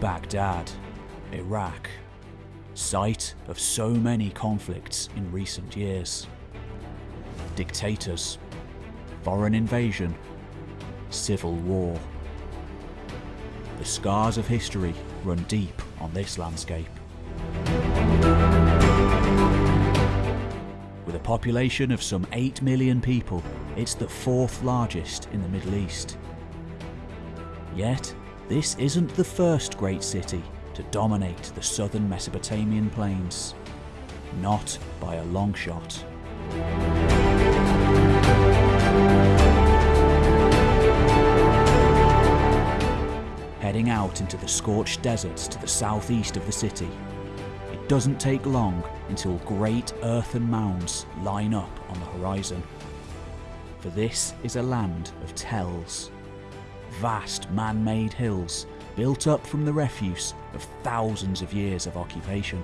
Baghdad, Iraq, site of so many conflicts in recent years. Dictators, foreign invasion, civil war. The scars of history run deep on this landscape. With a population of some 8 million people, it's the fourth largest in the Middle East. Yet, this isn't the first great city to dominate the southern Mesopotamian plains. Not by a long shot. Heading out into the scorched deserts to the southeast of the city, it doesn't take long until great earthen mounds line up on the horizon. For this is a land of tells. Vast man-made hills built up from the refuse of thousands of years of occupation.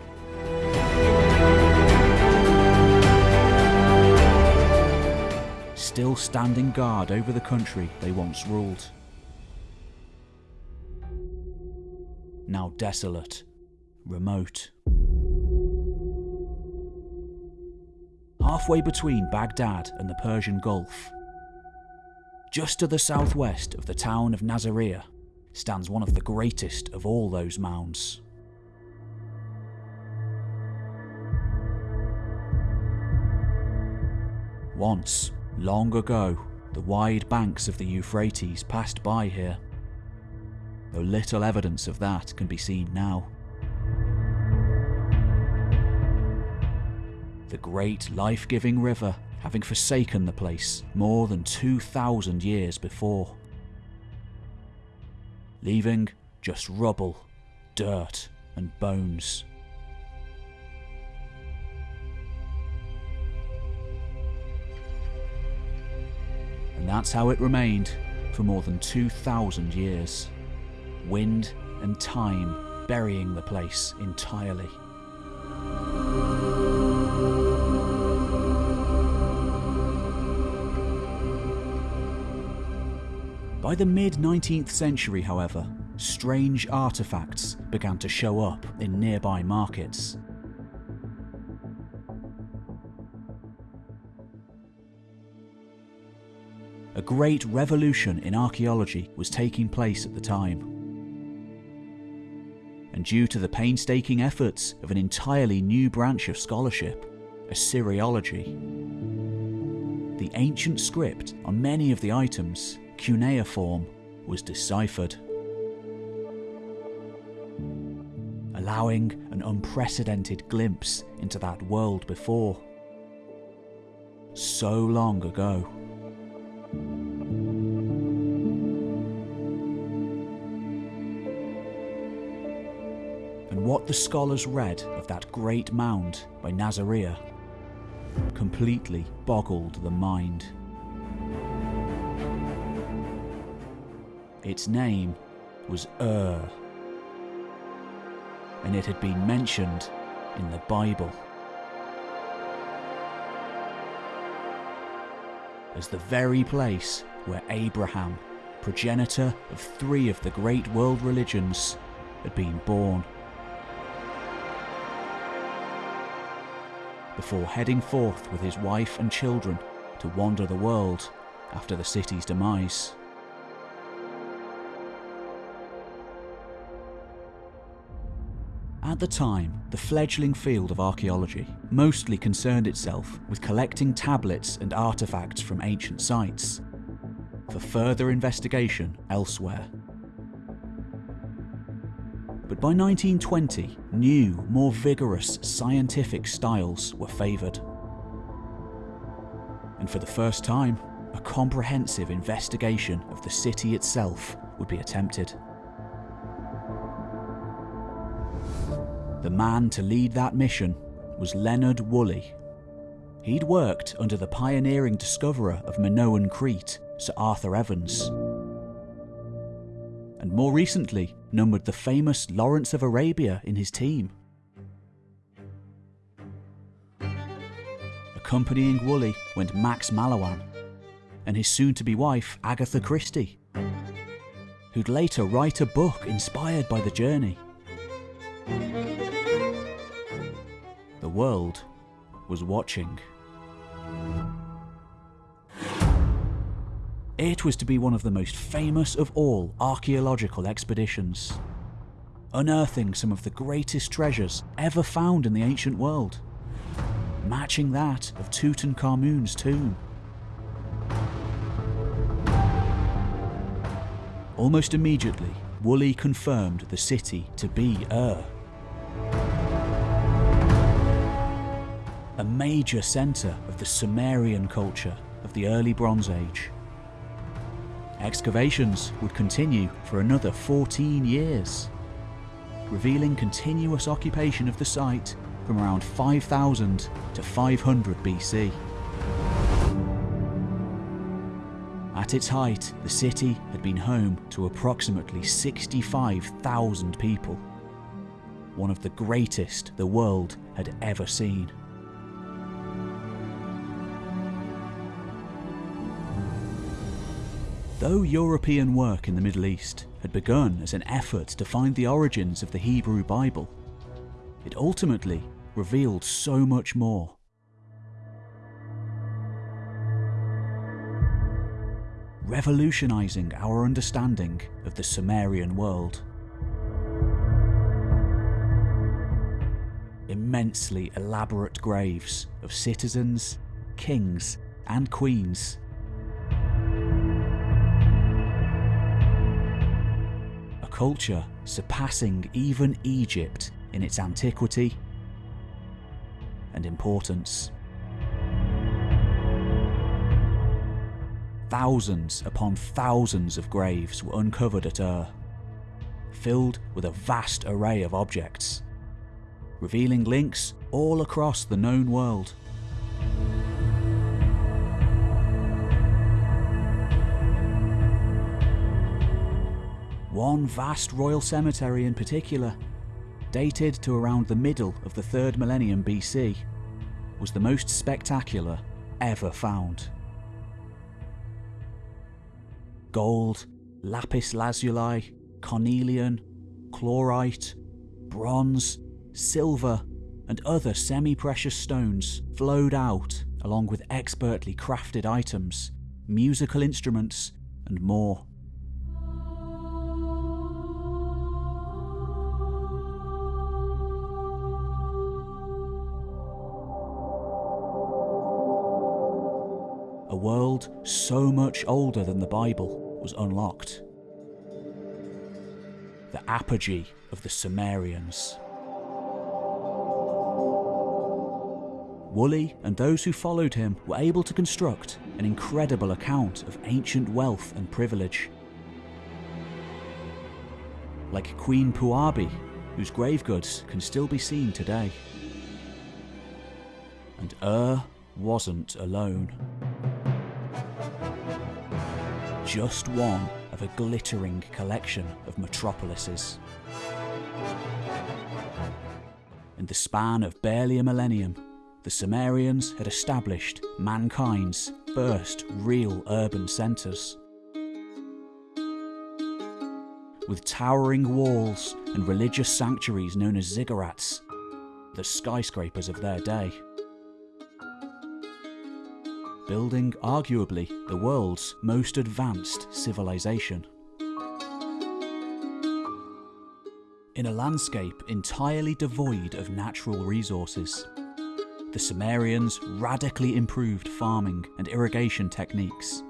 Still standing guard over the country they once ruled. Now desolate, remote. Halfway between Baghdad and the Persian Gulf, just to the southwest of the town of Nasiriyah, stands one of the greatest of all those mounds. Once, long ago, the wide banks of the Euphrates passed by here, though little evidence of that can be seen now. The great life-giving river having forsaken the place more than 2,000 years before leaving just rubble, dirt, and bones. And that's how it remained for more than 2,000 years. Wind and time burying the place entirely. By the mid 19th century, however, strange artefacts began to show up in nearby markets. A great revolution in archaeology was taking place at the time. And due to the painstaking efforts of an entirely new branch of scholarship, Assyriology, the ancient script on many of the items cuneiform was deciphered, allowing an unprecedented glimpse into that world before. So long ago. And what the scholars read of that great mound by Nasiriyah completely boggled the mind. Its name was Ur, and it had been mentioned in the Bible as the very place where Abraham, progenitor of three of the great world religions, had been born. Before heading forth with his wife and children to wander the world after the city's demise. At the time, the fledgling field of archaeology mostly concerned itself with collecting tablets and artefacts from ancient sites for further investigation elsewhere. But by 1920, new, more vigorous scientific styles were favoured. And for the first time, a comprehensive investigation of the city itself would be attempted. The man to lead that mission was Leonard Woolley. He'd worked under the pioneering discoverer of Minoan Crete, Sir Arthur Evans. And more recently, numbered the famous Lawrence of Arabia in his team. Accompanying Woolley went Max Mallowan and his soon-to-be wife Agatha Christie, who'd later write a book inspired by the journey. The world was watching. It was to be one of the most famous of all archaeological expeditions, unearthing some of the greatest treasures ever found in the ancient world, matching that of Tutankhamun's tomb. Almost immediately, Woolley confirmed the city to be Ur. A major centre of the Sumerian culture of the early Bronze Age. Excavations would continue for another 14 years, revealing continuous occupation of the site from around 5000 to 500 BC. At its height, the city had been home to approximately 65,000 people, one of the greatest the world had ever seen. Though European work in the Middle East had begun as an effort to find the origins of the Hebrew Bible, it ultimately revealed so much more. Revolutionising our understanding of the Sumerian world. Immensely elaborate graves of citizens, kings and queens culture surpassing even Egypt in its antiquity and importance. Thousands upon thousands of graves were uncovered at Ur, filled with a vast array of objects, revealing links all across the known world. One vast royal cemetery in particular, dated to around the middle of the 3rd millennium BC, was the most spectacular ever found. Gold, lapis lazuli, cornelian, chlorite, bronze, silver, and other semi-precious stones flowed out along with expertly crafted items, musical instruments, and more. World so much older than the Bible was unlocked. The apogee of the Sumerians. Woolley and those who followed him were able to construct an incredible account of ancient wealth and privilege. Like Queen Puabi, whose grave goods can still be seen today. And Ur wasn't alone just one of a glittering collection of metropolises. In the span of barely a millennium, the Sumerians had established mankind's first real urban centres. With towering walls and religious sanctuaries known as ziggurats, the skyscrapers of their day building arguably the world's most advanced civilization. In a landscape entirely devoid of natural resources, the Sumerians radically improved farming and irrigation techniques,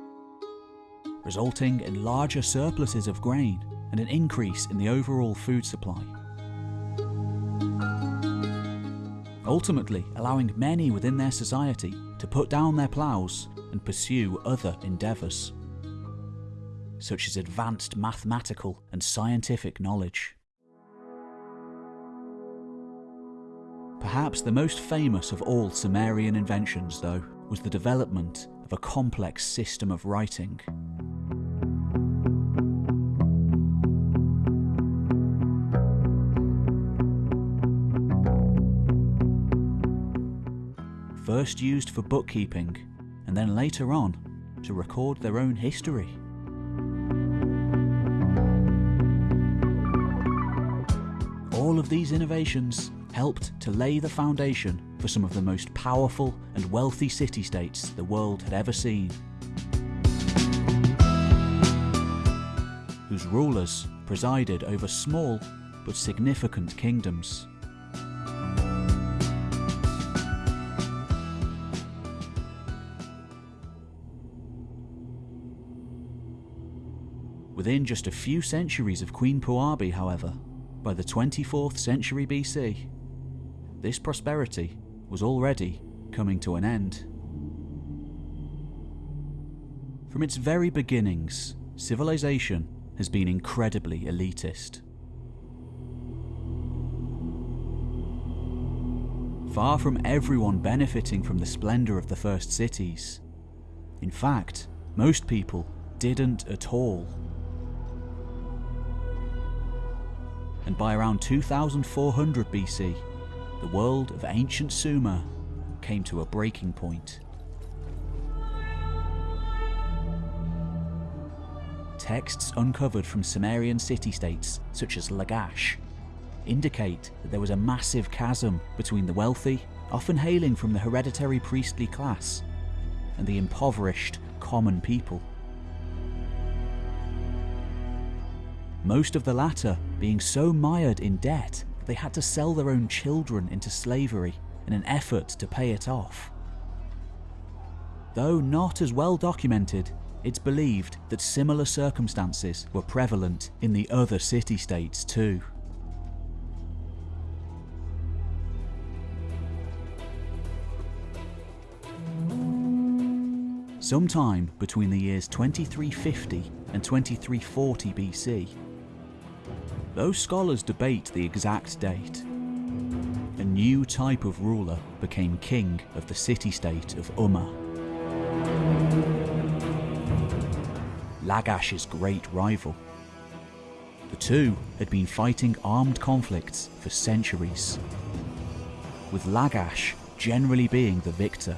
resulting in larger surpluses of grain and an increase in the overall food supply. Ultimately allowing many within their society to put down their ploughs and pursue other endeavours, such as advanced mathematical and scientific knowledge. Perhaps the most famous of all Sumerian inventions, though, was the development of a complex system of writing. first used for bookkeeping and then later on to record their own history. All of these innovations helped to lay the foundation for some of the most powerful and wealthy city-states the world had ever seen. whose rulers presided over small but significant kingdoms. Within just a few centuries of Queen Puabi, however, by the 24th century BC, this prosperity was already coming to an end. From its very beginnings, civilization has been incredibly elitist. Far from everyone benefiting from the splendour of the first cities. In fact, most people didn't at all. And by around 2400 BC, the world of ancient Sumer came to a breaking point. Texts uncovered from Sumerian city-states such as Lagash indicate that there was a massive chasm between the wealthy, often hailing from the hereditary priestly class, and the impoverished common people. Most of the latter being so mired in debt they had to sell their own children into slavery in an effort to pay it off. Though not as well documented, it's believed that similar circumstances were prevalent in the other city-states too. Sometime between the years 2350 and 2340 BC, Though scholars debate the exact date, a new type of ruler became king of the city-state of Umma. Lagash's great rival. The two had been fighting armed conflicts for centuries, with Lagash generally being the victor.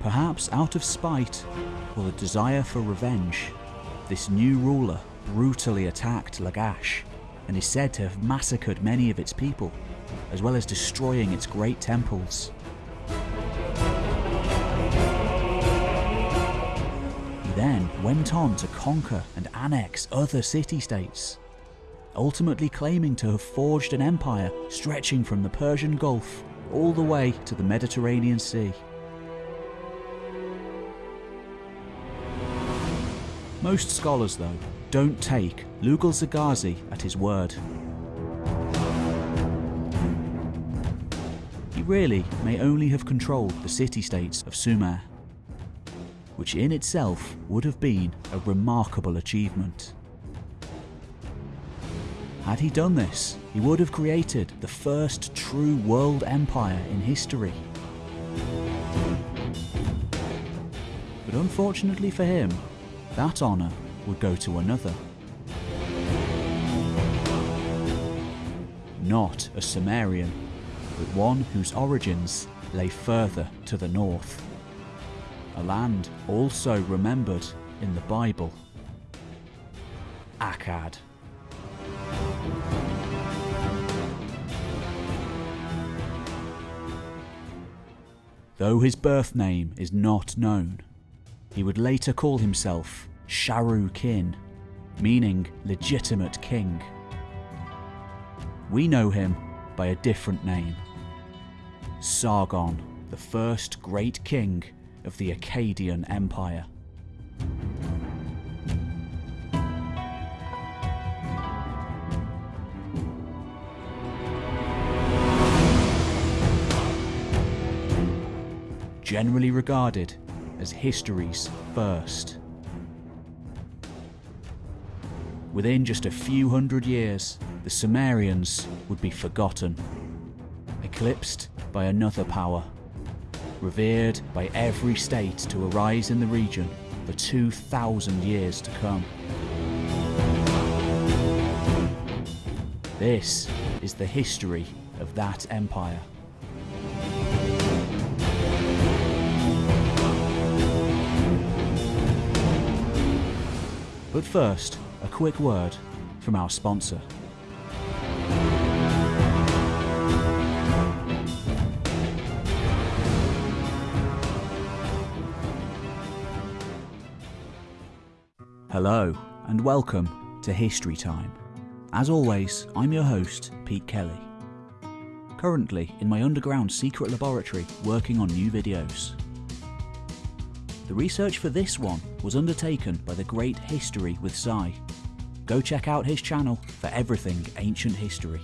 Perhaps out of spite or the desire for revenge, this new ruler brutally attacked Lagash and is said to have massacred many of its people, as well as destroying its great temples. He then went on to conquer and annex other city-states, ultimately claiming to have forged an empire stretching from the Persian Gulf all the way to the Mediterranean Sea. Most scholars, though, don't take Lugalzagesi at his word. He really may only have controlled the city-states of Sumer, which in itself would have been a remarkable achievement. Had he done this, he would have created the first true world empire in history. But unfortunately for him, that honour would go to another. Not a Sumerian, but one whose origins lay further to the north. A land also remembered in the Bible. Akkad. Though his birth name is not known, he would later call himself Sharu Kin, meaning legitimate king. We know him by a different name. Sargon, the first great king of the Akkadian Empire. Generally regarded as history's first. Within just a few hundred years, the Sumerians would be forgotten, eclipsed by another power, revered by every state to arise in the region for 2,000 years to come. This is the history of that empire. But first, a quick word from our sponsor. Hello, and welcome to History Time. As always, I'm your host, Pete Kelly. Currently in my underground secret laboratory working on new videos. The research for this one was undertaken by the great History with Cy. Go check out his channel for everything ancient history.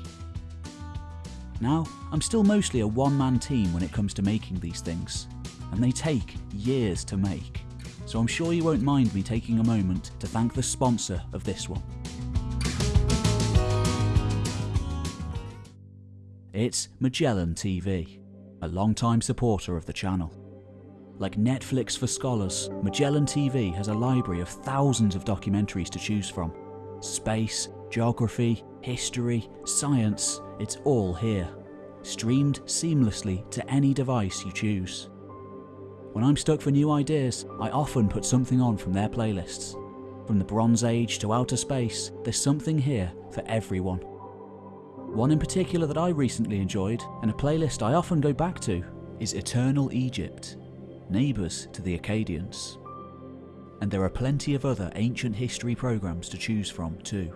Now, I'm still mostly a one-man team when it comes to making these things, and they take years to make so I'm sure you won't mind me taking a moment to thank the sponsor of this one. It's Magellan TV, a long-time supporter of the channel. Like Netflix for scholars, Magellan TV has a library of thousands of documentaries to choose from. Space, geography, history, science, it's all here. Streamed seamlessly to any device you choose. When I'm stuck for new ideas, I often put something on from their playlists. From the Bronze Age to outer space, there's something here for everyone. One in particular that I recently enjoyed, and a playlist I often go back to, is Eternal Egypt, neighbours to the Akkadians. And there are plenty of other ancient history programmes to choose from too.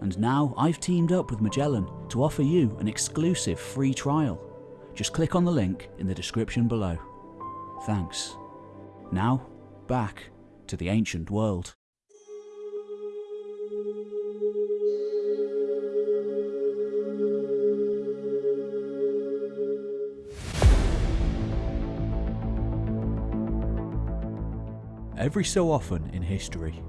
And now I've teamed up with Magellan to offer you an exclusive free trial. Just click on the link in the description below. Thanks. Now, back to the ancient world. Every so often in history,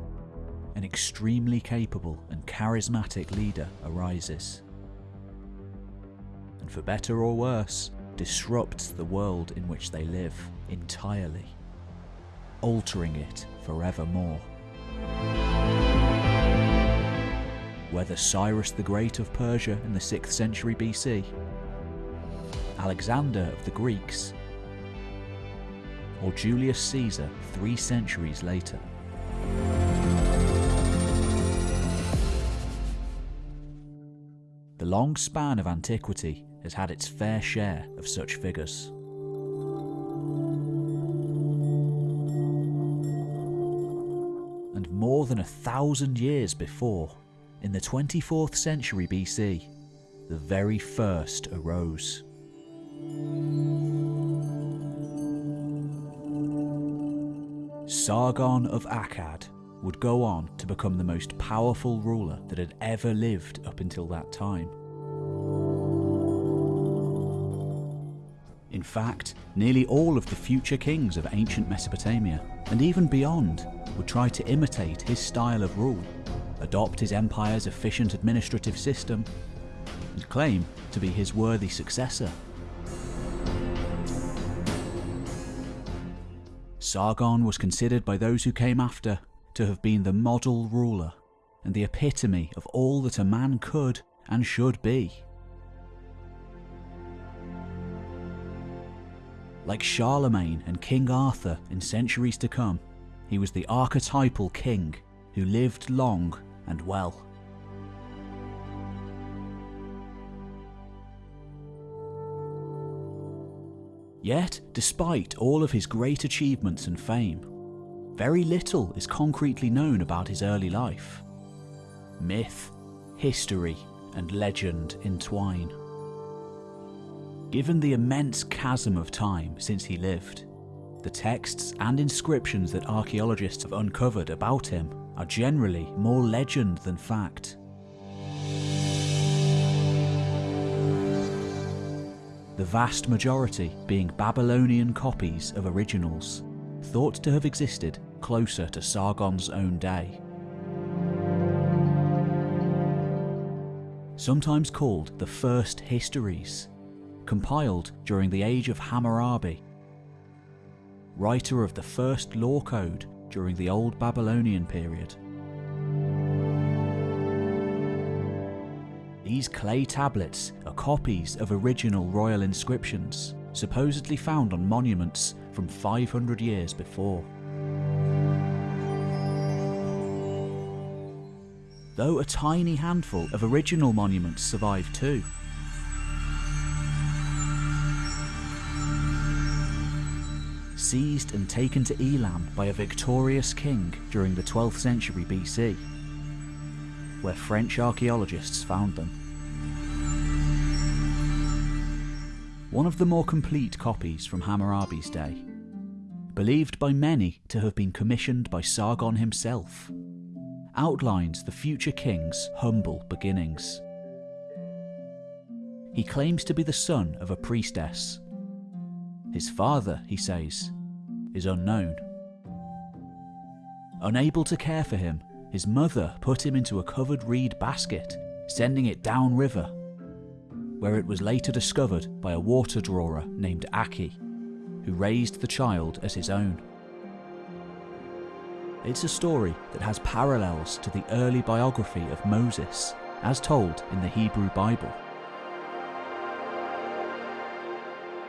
an extremely capable and charismatic leader arises. And for better or worse, disrupts the world in which they live entirely, altering it forevermore. Whether Cyrus the Great of Persia in the 6th century BC, Alexander of the Greeks, or Julius Caesar three centuries later. The long span of antiquity has had its fair share of such figures. And more than a thousand years before, in the 24th century BC, the very first arose. Sargon of Akkad would go on to become the most powerful ruler that had ever lived up until that time. In fact, nearly all of the future kings of ancient Mesopotamia, and even beyond, would try to imitate his style of rule, adopt his empire's efficient administrative system, and claim to be his worthy successor. Sargon was considered by those who came after to have been the model ruler and the epitome of all that a man could and should be. Like Charlemagne and King Arthur in centuries to come, he was the archetypal king who lived long and well. Yet, despite all of his great achievements and fame, very little is concretely known about his early life. Myth, history, and legend entwine. Given the immense chasm of time since he lived, the texts and inscriptions that archaeologists have uncovered about him are generally more legend than fact. The vast majority being Babylonian copies of originals, thought to have existed closer to Sargon's own day. Sometimes called the First Histories, compiled during the age of Hammurabi, writer of the first law code during the Old Babylonian period. These clay tablets are copies of original royal inscriptions, supposedly found on monuments from 500 years before. though a tiny handful of original monuments survive too. Seized and taken to Elam by a victorious king during the 12th century BC, where French archaeologists found them. One of the more complete copies from Hammurabi's day, believed by many to have been commissioned by Sargon himself, outlines the future king's humble beginnings. He claims to be the son of a priestess. His father, he says, is unknown. Unable to care for him, his mother put him into a covered reed basket, sending it downriver, where it was later discovered by a water drawer named Aki, who raised the child as his own. It's a story that has parallels to the early biography of Moses, as told in the Hebrew Bible.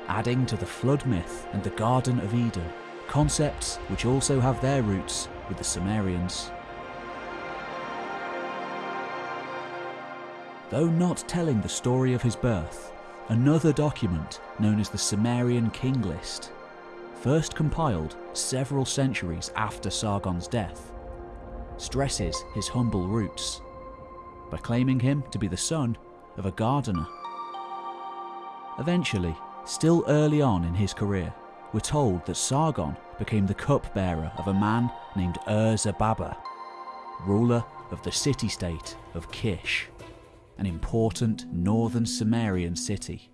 Adding to the flood myth and the Garden of Eden, concepts which also have their roots with the Sumerians. Though not telling the story of his birth, another document known as the Sumerian King List first compiled several centuries after Sargon's death, stresses his humble roots by claiming him to be the son of a gardener. Eventually, still early on in his career, we're told that Sargon became the cupbearer of a man named Ur-Zababa, ruler of the city-state of Kish, an important northern Sumerian city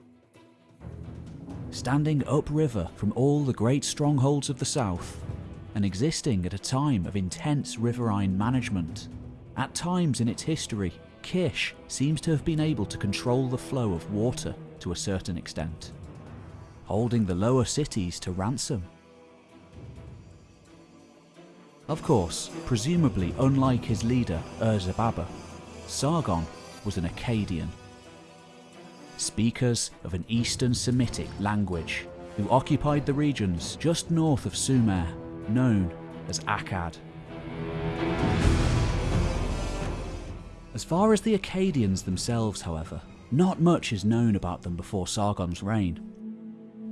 standing upriver from all the great strongholds of the south, and existing at a time of intense riverine management. At times in its history, Kish seems to have been able to control the flow of water to a certain extent, holding the lower cities to ransom. Of course, presumably unlike his leader Ur-Zababa, Sargon was an Akkadian speakers of an Eastern Semitic language, who occupied the regions just north of Sumer, known as Akkad. As far as the Akkadians themselves, however, not much is known about them before Sargon's reign.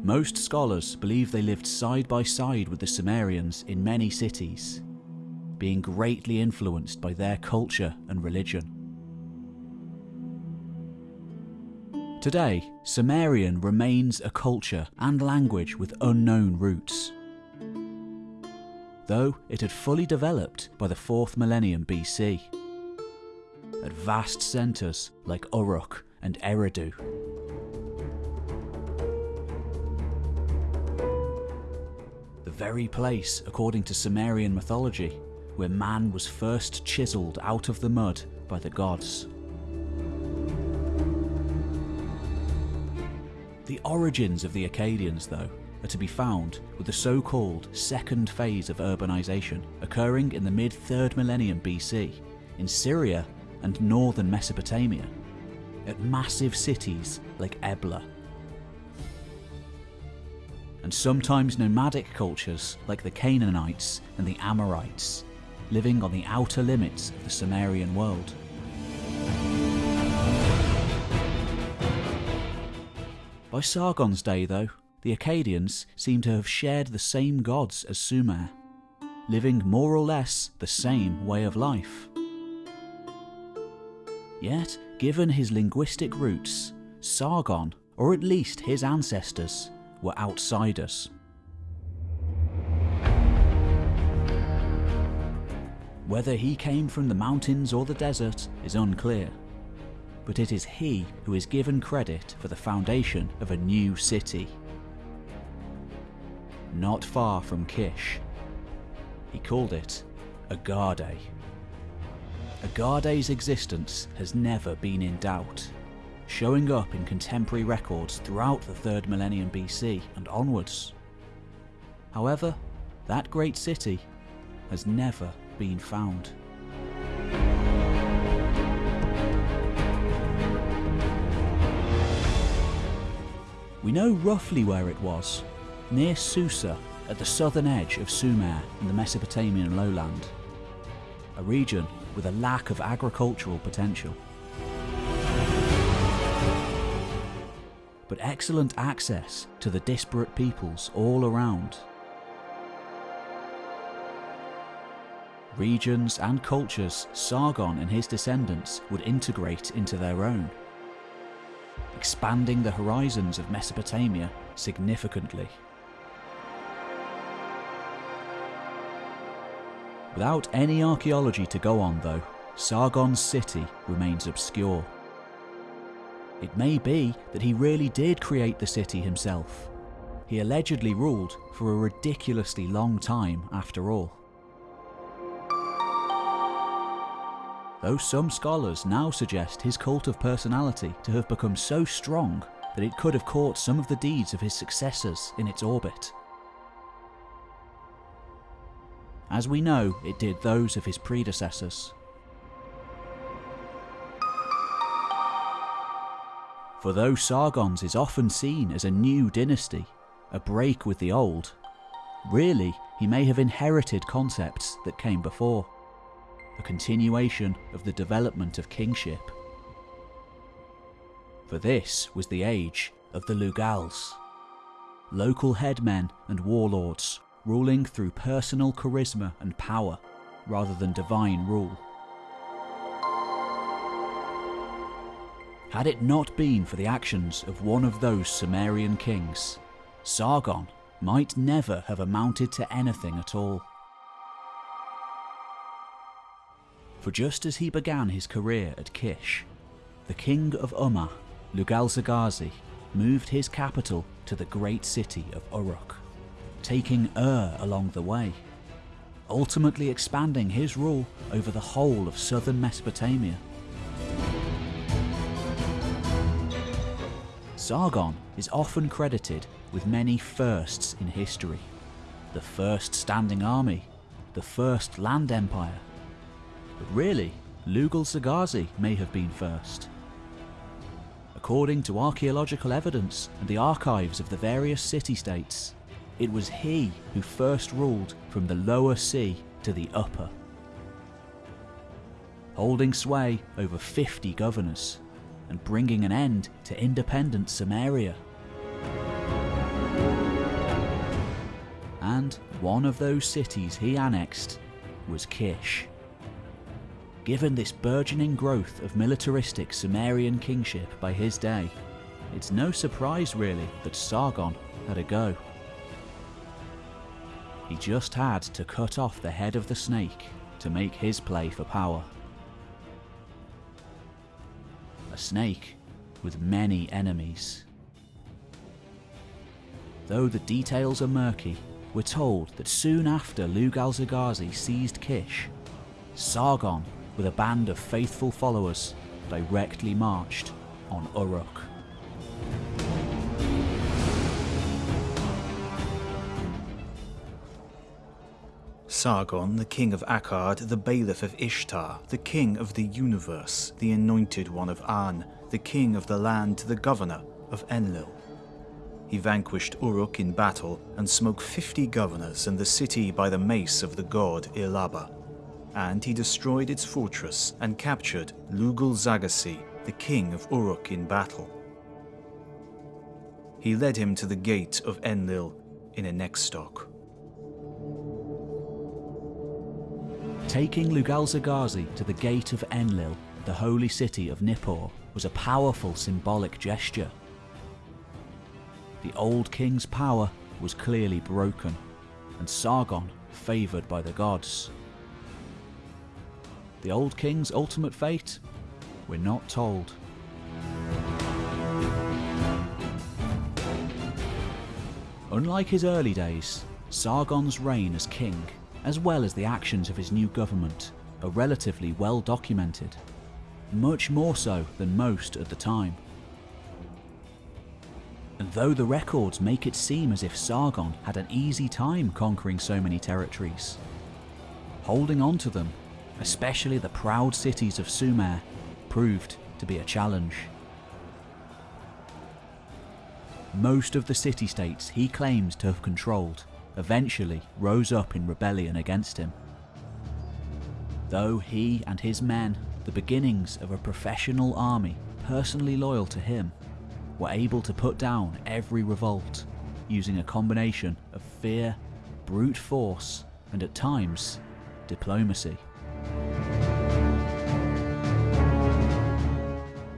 Most scholars believe they lived side by side with the Sumerians in many cities, being greatly influenced by their culture and religion. Today, Sumerian remains a culture and language with unknown roots. Though it had fully developed by the 4th millennium BC, at vast centres like Uruk and Eridu. The very place, according to Sumerian mythology, where man was first chiselled out of the mud by the gods. The origins of the Akkadians, though, are to be found with the so-called second phase of urbanisation occurring in the mid-3rd millennium BC in Syria and northern Mesopotamia, at massive cities like Ebla. And sometimes nomadic cultures like the Canaanites and the Amorites, living on the outer limits of the Sumerian world. By Sargon's day, though, the Akkadians seem to have shared the same gods as Sumer, living more or less the same way of life. Yet, given his linguistic roots, Sargon, or at least his ancestors, were outsiders. Whether he came from the mountains or the desert is unclear but it is he who is given credit for the foundation of a new city. Not far from Kish. He called it Agade. Agade's existence has never been in doubt, showing up in contemporary records throughout the 3rd millennium BC and onwards. However, that great city has never been found. We know roughly where it was, near Susa at the southern edge of Sumer in the Mesopotamian lowland, a region with a lack of agricultural potential. But excellent access to the disparate peoples all around. Regions and cultures Sargon and his descendants would integrate into their own, expanding the horizons of Mesopotamia significantly. Without any archaeology to go on though, Sargon's city remains obscure. It may be that he really did create the city himself. He allegedly ruled for a ridiculously long time after all. Though some scholars now suggest his cult of personality to have become so strong that it could have caught some of the deeds of his successors in its orbit. As we know, it did those of his predecessors. For though Sargon's is often seen as a new dynasty, a break with the old, really he may have inherited concepts that came before, a continuation of the development of kingship. For this was the age of the Lugals, local headmen and warlords ruling through personal charisma and power rather than divine rule. Had it not been for the actions of one of those Sumerian kings, Sargon might never have amounted to anything at all. For just as he began his career at Kish, the king of Umma, Lugalzagesi, moved his capital to the great city of Uruk, taking Ur along the way, ultimately expanding his rule over the whole of southern Mesopotamia. Sargon is often credited with many firsts in history. The first standing army, the first land empire. But really, Lugalzagesi may have been first. According to archaeological evidence and the archives of the various city-states, it was he who first ruled from the lower sea to the upper, holding sway over 50 governors and bringing an end to independent Sumeria. And one of those cities he annexed was Kish. Given this burgeoning growth of militaristic Sumerian kingship by his day, it's no surprise really that Sargon had a go. He just had to cut off the head of the snake to make his play for power a snake with many enemies. Though the details are murky, we're told that soon after Lugalzagesi seized Kish, Sargon, with a band of faithful followers, directly marched on Uruk. Sargon, the king of Akkad, the bailiff of Ishtar, the king of the universe, the anointed one of An, the king of the land, the governor of Enlil. He vanquished Uruk in battle and smote fifty governors and the city by the mace of the god Ilaba. And he destroyed its fortress and captured Lugalzagesi, the king of Uruk in battle. He led him to the gate of Enlil in a neckstock. Taking Lugalzagesi to the gate of Enlil, the holy city of Nippur, was a powerful symbolic gesture. The old king's power was clearly broken, and Sargon favoured by the gods. The old king's ultimate fate? We're not told. Unlike his early days, Sargon's reign as king as well as the actions of his new government, are relatively well documented, much more so than most at the time. And though the records make it seem as if Sargon had an easy time conquering so many territories, holding on to them, especially the proud cities of Sumer, proved to be a challenge. Most of the city-states he claims to have controlled eventually rose up in rebellion against him. Though he and his men, the beginnings of a professional army personally loyal to him, were able to put down every revolt using a combination of fear, brute force, and at times, diplomacy.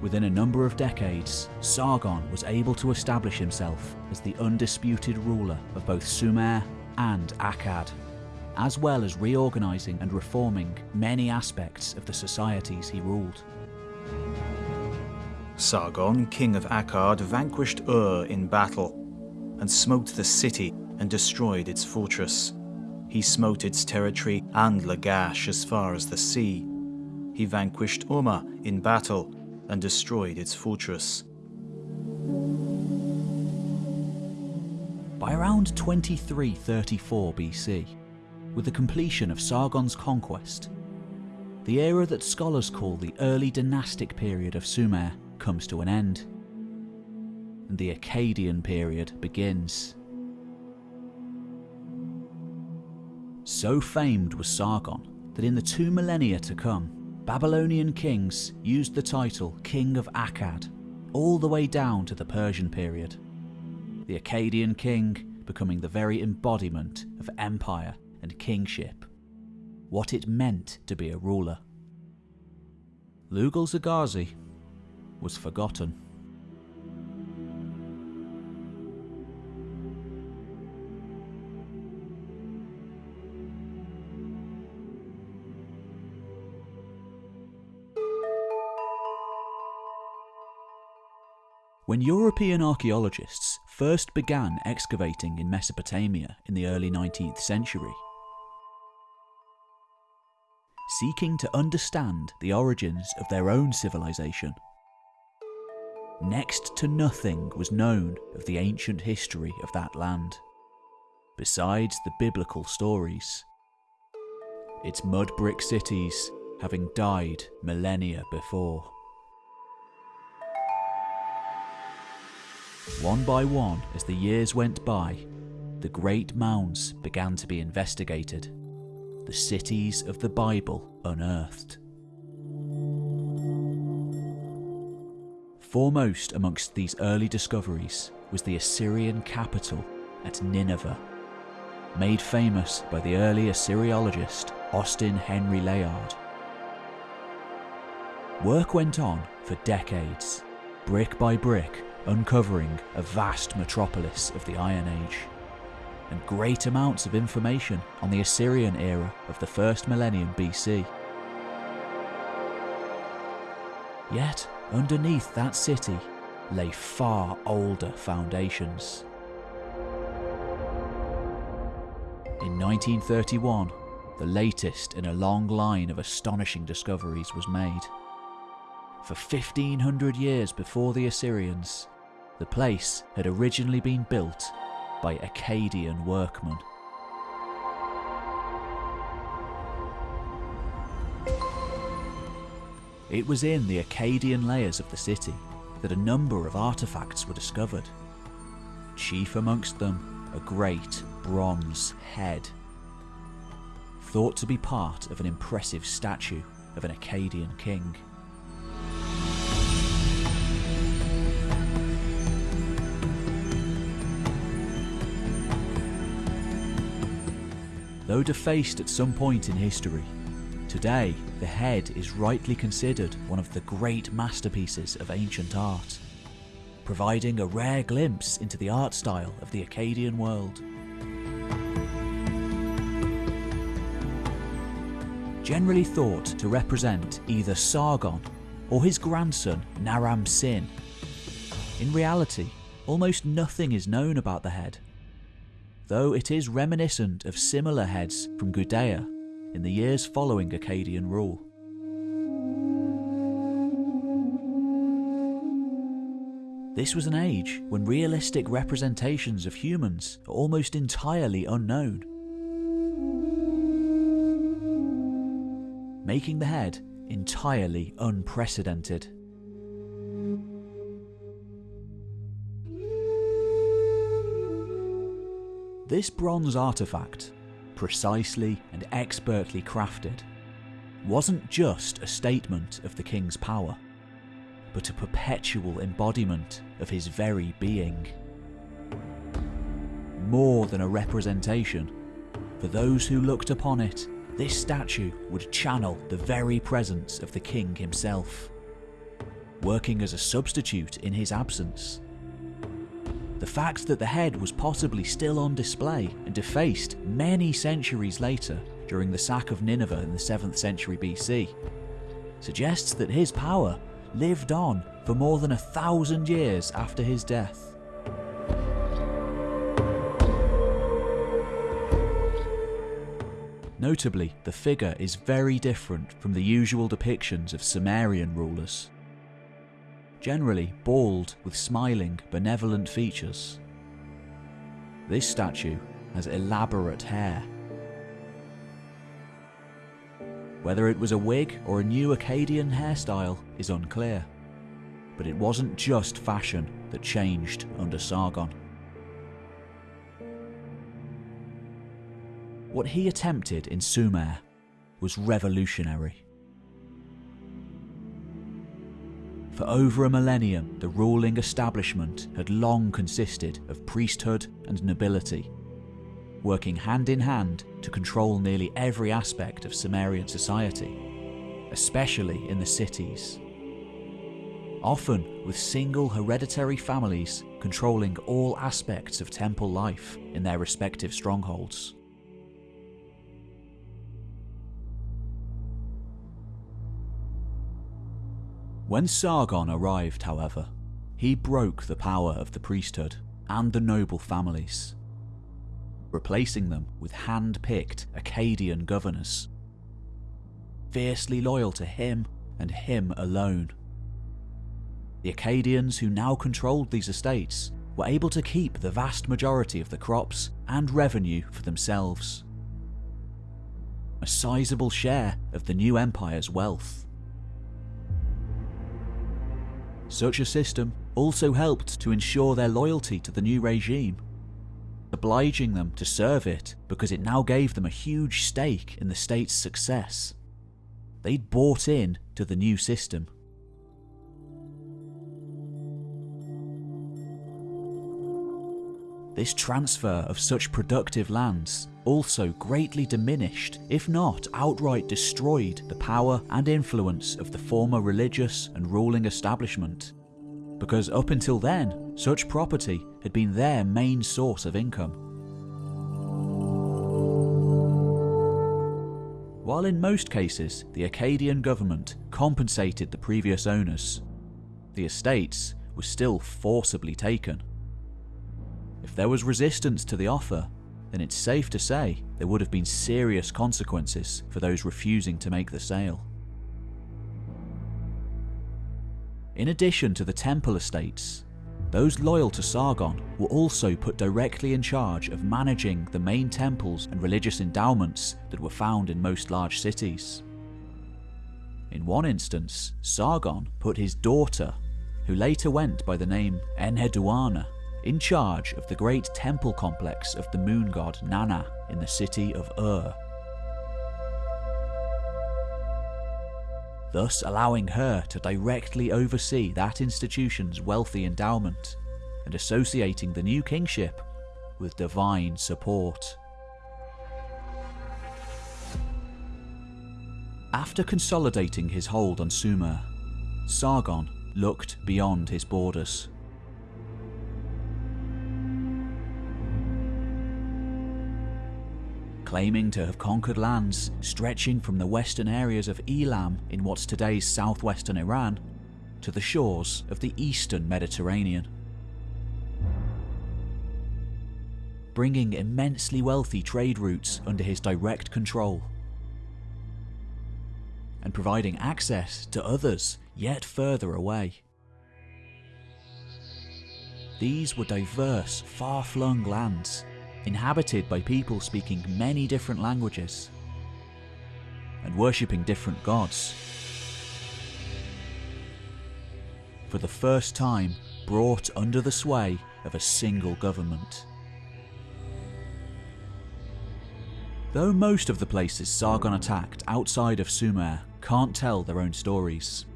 Within a number of decades, Sargon was able to establish himself as the undisputed ruler of both Sumer and Akkad, as well as reorganising and reforming many aspects of the societies he ruled. Sargon, king of Akkad, vanquished Ur in battle, and smote the city and destroyed its fortress. He smote its territory and Lagash as far as the sea. He vanquished Umma in battle and destroyed its fortress. By around 2334 BC, with the completion of Sargon's conquest, the era that scholars call the early dynastic period of Sumer comes to an end, and the Akkadian period begins. So famed was Sargon that in the two millennia to come, Babylonian kings used the title King of Akkad all the way down to the Persian period. The Akkadian king becoming the very embodiment of empire and kingship, what it meant to be a ruler. Lugalzagesi was forgotten. When European archaeologists first began excavating in Mesopotamia in the early 19th century, seeking to understand the origins of their own civilization, next to nothing was known of the ancient history of that land, besides the biblical stories. Its mud brick cities having died millennia before. One by one, as the years went by, the great mounds began to be investigated, the cities of the Bible unearthed. Foremost amongst these early discoveries was the Assyrian capital at Nineveh, made famous by the early Assyriologist Austen Henry Layard. Work went on for decades, brick by brick, uncovering a vast metropolis of the Iron Age, and great amounts of information on the Assyrian era of the first millennium BC. Yet, underneath that city lay far older foundations. In 1931, the latest in a long line of astonishing discoveries was made. For 1500 years before the Assyrians, the place had originally been built by Akkadian workmen. It was in the Akkadian layers of the city that a number of artefacts were discovered. Chief amongst them, a great bronze head, thought to be part of an impressive statue of an Akkadian king. Though defaced at some point in history, today the head is rightly considered one of the great masterpieces of ancient art, providing a rare glimpse into the art style of the Akkadian world. Generally thought to represent either Sargon or his grandson Naram Sin. In reality, almost nothing is known about the head, though it is reminiscent of similar heads from Gudea in the years following Akkadian rule. This was an age when realistic representations of humans are almost entirely unknown, making the head entirely unprecedented. This bronze artifact, precisely and expertly crafted, wasn't just a statement of the king's power, but a perpetual embodiment of his very being. More than a representation, for those who looked upon it, this statue would channel the very presence of the king himself, working as a substitute in his absence. The fact that the head was possibly still on display and defaced many centuries later during the sack of Nineveh in the 7th century BC suggests that his power lived on for more than a thousand years after his death. Notably, the figure is very different from the usual depictions of Sumerian rulers. Generally bald with smiling, benevolent features. This statue has elaborate hair. Whether it was a wig or a new Akkadian hairstyle is unclear, but it wasn't just fashion that changed under Sargon. What he attempted in Sumer was revolutionary. For over a millennium, the ruling establishment had long consisted of priesthood and nobility, working hand in hand to control nearly every aspect of Sumerian society, especially in the cities. Often with single hereditary families controlling all aspects of temple life in their respective strongholds. When Sargon arrived, however, he broke the power of the priesthood and the noble families, replacing them with hand-picked Akkadian governors, fiercely loyal to him and him alone. The Akkadians who now controlled these estates were able to keep the vast majority of the crops and revenue for themselves. A sizable share of the new empire's wealth. Such a system also helped to ensure their loyalty to the new regime, obliging them to serve it because it now gave them a huge stake in the state's success. They'd bought in to the new system. This transfer of such productive lands also greatly diminished, if not outright destroyed, the power and influence of the former religious and ruling establishment. Because up until then, such property had been their main source of income. While in most cases the Akkadian government compensated the previous owners, the estates were still forcibly taken. If there was resistance to the offer, then it's safe to say there would have been serious consequences for those refusing to make the sale. In addition to the temple estates, those loyal to Sargon were also put directly in charge of managing the main temples and religious endowments that were found in most large cities. In one instance, Sargon put his daughter, who later went by the name Enheduanna, in charge of the great temple complex of the moon god Nanna in the city of Ur. Thus allowing her to directly oversee that institution's wealthy endowment and associating the new kingship with divine support. After consolidating his hold on Sumer, Sargon looked beyond his borders. Claiming to have conquered lands stretching from the western areas of Elam in what's today's southwestern Iran to the shores of the eastern Mediterranean. Bringing immensely wealthy trade routes under his direct control and providing access to others yet further away. These were diverse, far-flung lands inhabited by people speaking many different languages and worshipping different gods. For the first time brought under the sway of a single government. Though most of the places Sargon attacked outside of Sumer can't tell their own stories,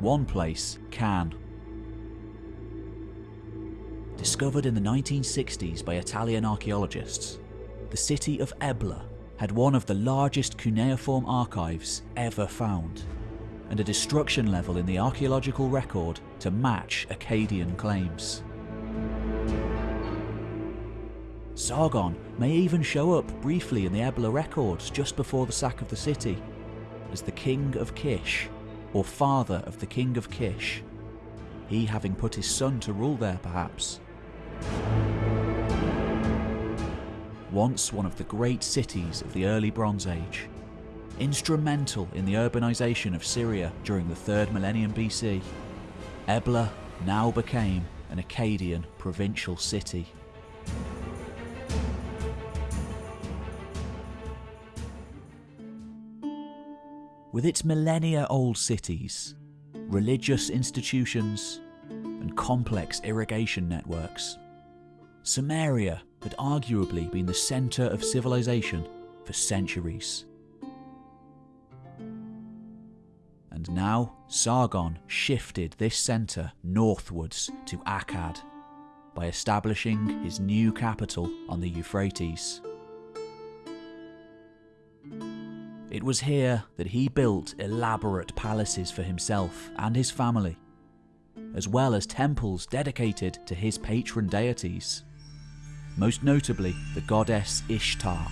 one place can. Discovered in the 1960s by Italian archaeologists, the city of Ebla had one of the largest cuneiform archives ever found, and a destruction level in the archaeological record to match Akkadian claims. Sargon may even show up briefly in the Ebla records just before the sack of the city as the King of Kish, or father of the King of Kish, he having put his son to rule there perhaps. Once one of the great cities of the early Bronze Age, instrumental in the urbanization of Syria during the 3rd millennium BC, Ebla now became an Akkadian provincial city. With its millennia old cities, religious institutions, and complex irrigation networks, Sumeria had arguably been the centre of civilization for centuries. And now Sargon shifted this centre northwards to Akkad by establishing his new capital on the Euphrates. It was here that he built elaborate palaces for himself and his family, as well as temples dedicated to his patron deities, most notably the goddess Ishtar.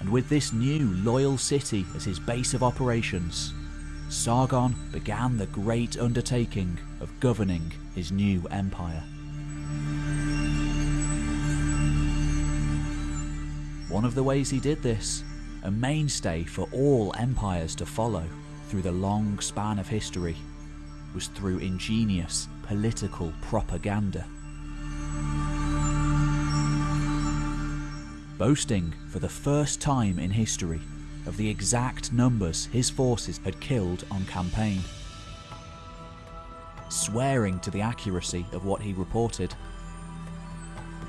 And with this new loyal city as his base of operations, Sargon began the great undertaking of governing his new empire. One of the ways he did this a mainstay for all empires to follow through the long span of history was through ingenious political propaganda. Boasting for the first time in history of the exact numbers his forces had killed on campaign. Swearing to the accuracy of what he reported.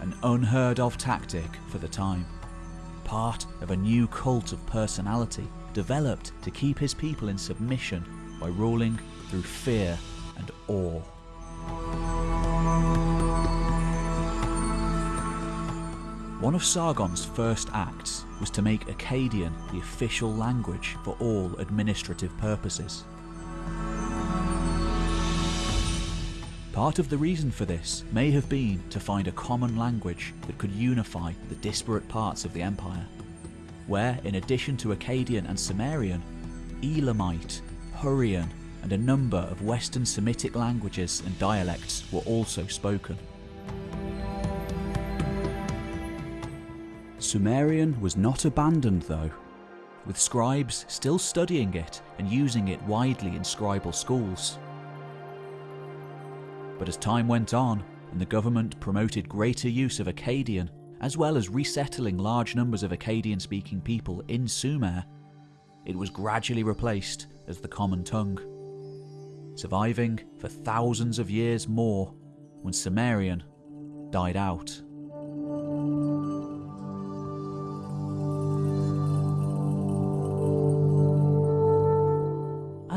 An unheard of tactic for the time part of a new cult of personality developed to keep his people in submission by ruling through fear and awe. One of Sargon's first acts was to make Akkadian the official language for all administrative purposes. Part of the reason for this may have been to find a common language that could unify the disparate parts of the empire, where in addition to Akkadian and Sumerian, Elamite, Hurrian and a number of Western Semitic languages and dialects were also spoken. Sumerian was not abandoned though, with scribes still studying it and using it widely in scribal schools. But as time went on, and the government promoted greater use of Akkadian, as well as resettling large numbers of Akkadian speaking people in Sumer, it was gradually replaced as the common tongue, surviving for thousands of years more when Sumerian died out.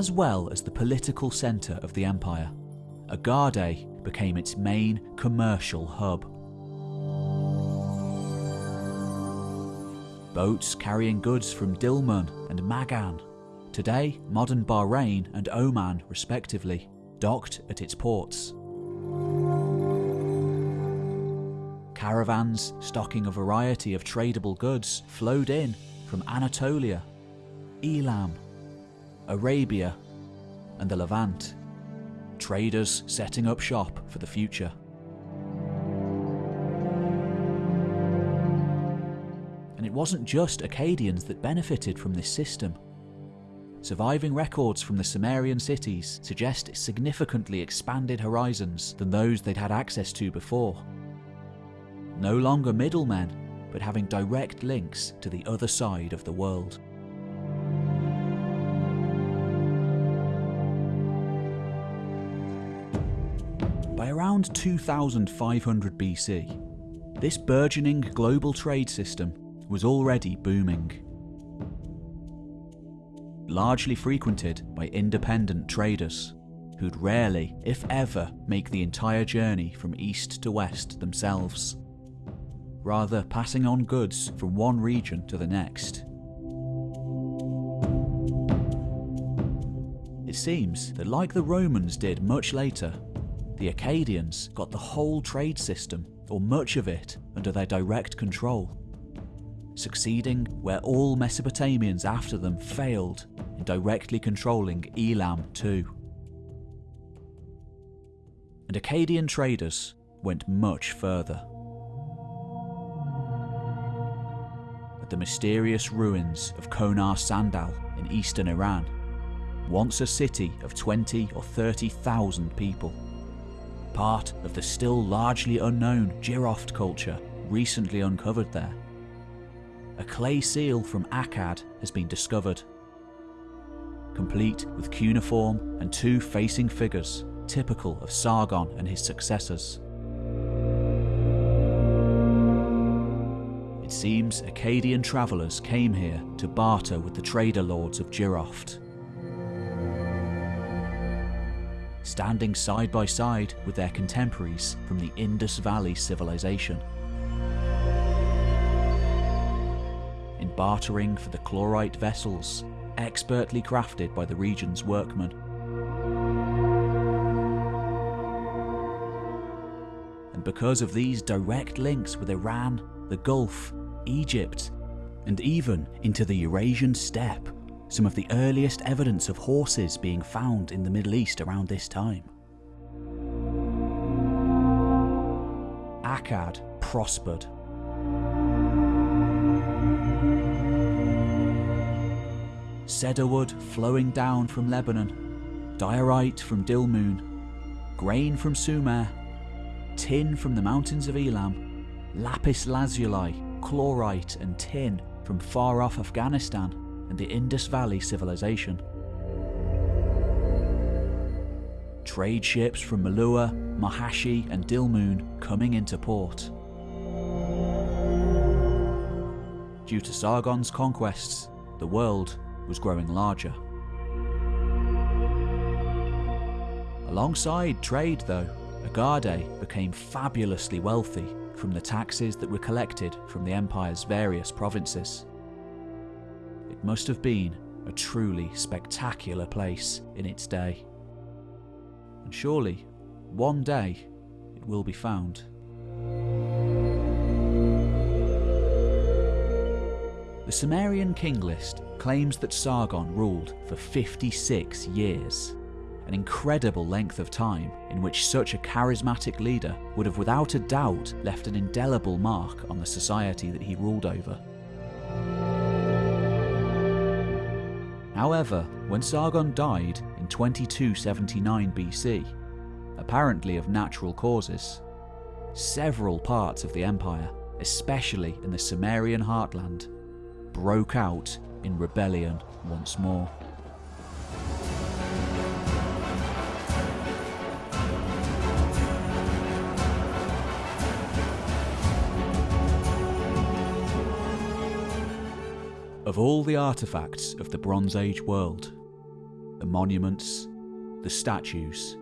As well as the political centre of the empire, Agade became its main commercial hub. Boats carrying goods from Dilmun and Magan, today modern Bahrain and Oman respectively, docked at its ports. Caravans stocking a variety of tradable goods flowed in from Anatolia, Elam, Arabia, and the Levant traders setting up shop for the future. And it wasn't just Akkadians that benefited from this system. Surviving records from the Sumerian cities suggest significantly expanded horizons than those they'd had access to before. No longer middlemen, but having direct links to the other side of the world. Around 2500 BC, This burgeoning global trade system was already booming. Largely frequented by independent traders, who'd rarely, if ever, make the entire journey from east to west themselves, rather passing on goods from one region to the next. It seems that like the Romans did much later, the Akkadians got the whole trade system, or much of it, under their direct control, succeeding where all Mesopotamians after them failed in directly controlling Elam too. And Akkadian traders went much further. At the mysterious ruins of Konar Sandal in eastern Iran, once a city of 20 or 30,000 people part of the still largely unknown Jiroft culture recently uncovered there. A clay seal from Akkad has been discovered, complete with cuneiform and two facing figures typical of Sargon and his successors. It seems Akkadian travellers came here to barter with the trader lords of Jiroft standing side by side with their contemporaries from the Indus Valley civilization. In bartering for the chlorite vessels, expertly crafted by the region's workmen. And because of these direct links with Iran, the Gulf, Egypt, and even into the Eurasian steppe, some of the earliest evidence of horses being found in the Middle East around this time. Akkad prospered. Cedarwood flowing down from Lebanon, diorite from Dilmun, grain from Sumer, tin from the mountains of Elam, lapis lazuli, chlorite and tin from far off Afghanistan, and the Indus Valley civilization. Trade ships from Meluhha, Marhashi, and Dilmun coming into port. Due to Sargon's conquests, the world was growing larger. Alongside trade, though, Agade became fabulously wealthy from the taxes that were collected from the empire's various provinces must have been a truly spectacular place in its day. And surely, one day, it will be found. The Sumerian king list claims that Sargon ruled for 56 years, an incredible length of time in which such a charismatic leader would have without a doubt left an indelible mark on the society that he ruled over. However, when Sargon died in 2279 BC, apparently of natural causes, several parts of the empire, especially in the Sumerian heartland, broke out in rebellion once more. All the artefacts of the Bronze Age world, the monuments, the statues,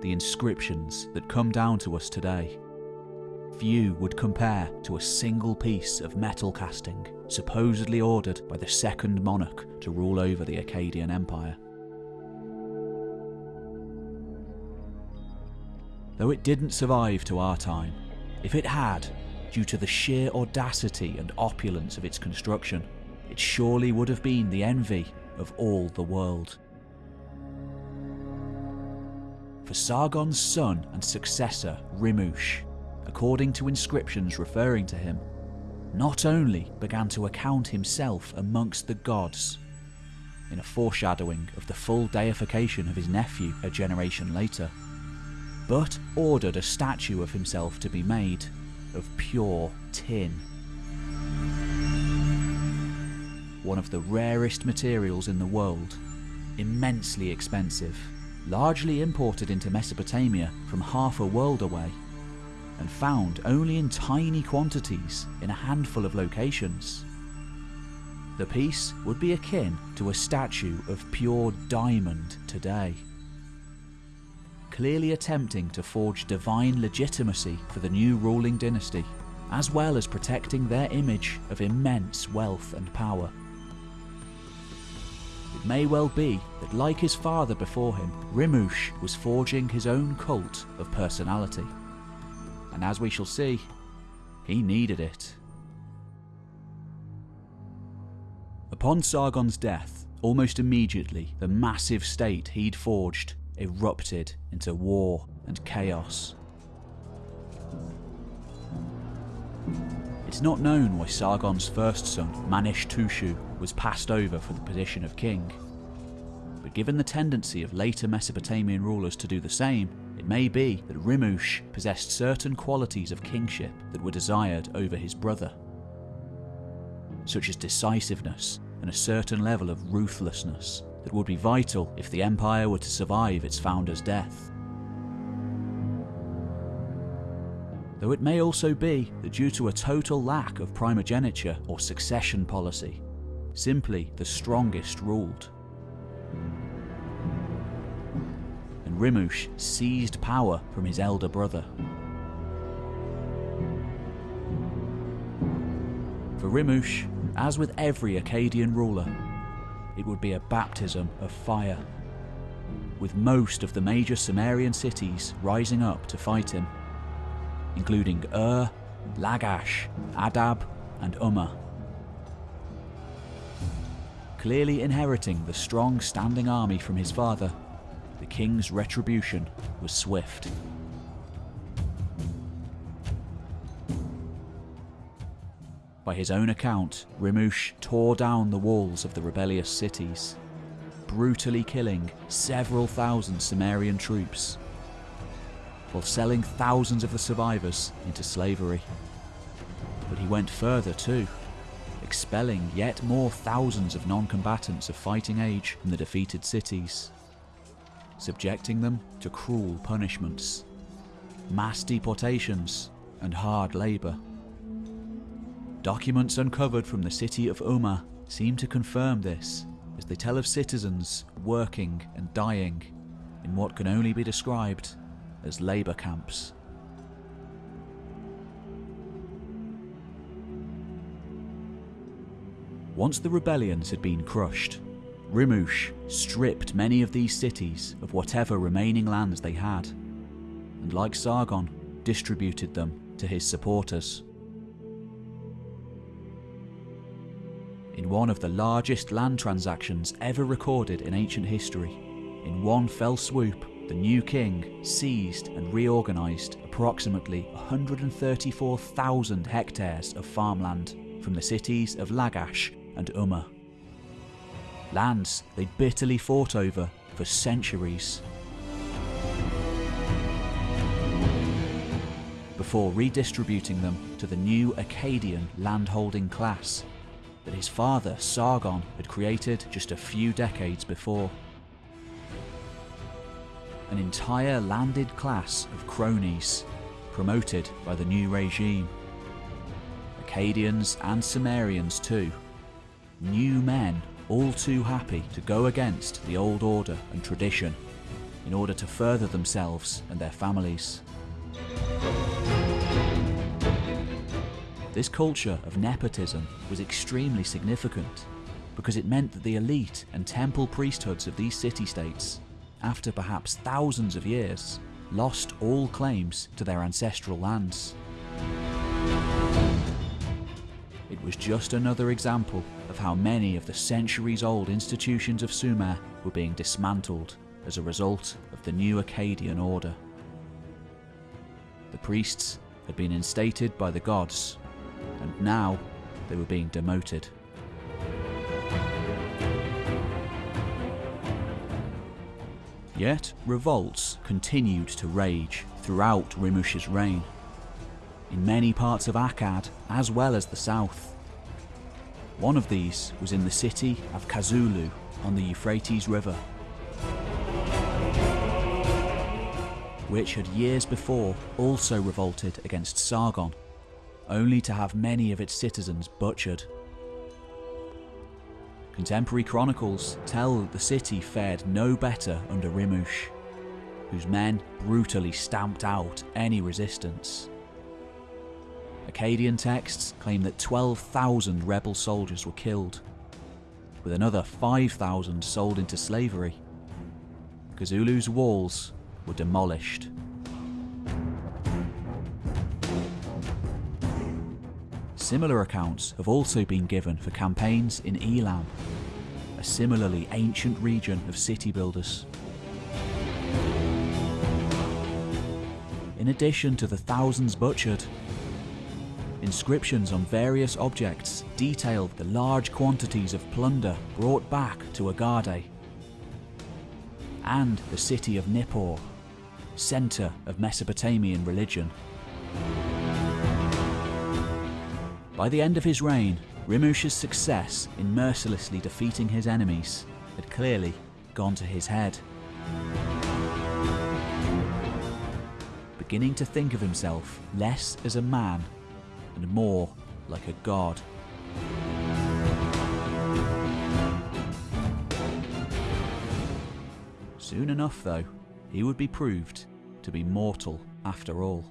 the inscriptions that come down to us today, few would compare to a single piece of metal casting supposedly ordered by the second monarch to rule over the Akkadian Empire. Though it didn't survive to our time, if it had, due to the sheer audacity and opulence of its construction, it surely would have been the envy of all the world. For Sargon's son and successor, Rimush, according to inscriptions referring to him, not only began to account himself amongst the gods, in a foreshadowing of the full deification of his nephew a generation later, but ordered a statue of himself to be made of pure tin one of the rarest materials in the world, immensely expensive, largely imported into Mesopotamia from half a world away. and found only in tiny quantities in a handful of locations. The piece would be akin to a statue of pure diamond today. Clearly attempting to forge divine legitimacy for the new ruling dynasty, as well as protecting their image of immense wealth and power. It may well be that like his father before him, Rimush was forging his own cult of personality. And as we shall see, he needed it. Upon Sargon's death, almost immediately, the massive state he'd forged erupted into war and chaos. It's not known why Sargon's first son, Manishtushu, was passed over for the position of king. But given the tendency of later Mesopotamian rulers to do the same, it may be that Rimush possessed certain qualities of kingship that were desired over his brother, such as decisiveness and a certain level of ruthlessness that would be vital if the empire were to survive its founder's death. Though it may also be that due to a total lack of primogeniture or succession policy, simply the strongest ruled. And Rimush seized power from his elder brother. For Rimush, as with every Akkadian ruler, it would be a baptism of fire, with most of the major Sumerian cities rising up to fight him, including Ur, Lagash, Adab, and Umma. Clearly inheriting the strong standing army from his father, the king's retribution was swift. By his own account, Rimush tore down the walls of the rebellious cities, brutally killing several thousand Sumerian troops, while selling thousands of the survivors into slavery. But he went further too, expelling yet more thousands of non-combatants of fighting age from the defeated cities, subjecting them to cruel punishments, mass deportations and hard labour. Documents uncovered from the city of Umma seem to confirm this, as they tell of citizens working and dying in what can only be described as labour camps. Once the rebellions had been crushed, Rimush stripped many of these cities of whatever remaining lands they had, and like Sargon, distributed them to his supporters. In one of the largest land transactions ever recorded in ancient history, in one fell swoop, the new king seized and reorganised approximately 134,000 hectares of farmland from the cities of Lagash and Umma. Lands they bitterly fought over for centuries. Before redistributing them to the new Akkadian landholding class that his father Sargon had created just a few decades before. An entire landed class of cronies promoted by the new regime. Akkadians and Sumerians too, new men all too happy to go against the old order and tradition in order to further themselves and their families. This culture of nepotism was extremely significant because it meant that the elite and temple priesthoods of these city-states, after perhaps thousands of years, lost all claims to their ancestral lands. It was just another example of how many of the centuries-old institutions of Sumer were being dismantled as a result of the new Akkadian order. The priests had been instated by the gods, and now they were being demoted. Yet revolts continued to rage throughout Rimush's reign, in many parts of Akkad as well as the south. One of these was in the city of Kazallu on the Euphrates River. which had years before also revolted against Sargon, only to have many of its citizens butchered. Contemporary chronicles tell that the city fared no better under Rimush, whose men brutally stamped out any resistance. Akkadian texts claim that 12,000 rebel soldiers were killed, with another 5,000 sold into slavery. Kazallu's walls were demolished. Similar accounts have also been given for campaigns in Elam, a similarly ancient region of city builders. In addition to the thousands butchered, inscriptions on various objects detail the large quantities of plunder brought back to Agade and the city of Nippur, centre of Mesopotamian religion. By the end of his reign, Rimush's success in mercilessly defeating his enemies had clearly gone to his head. Beginning to think of himself less as a man and more like a god. Soon enough, though, he would be proved to be mortal after all.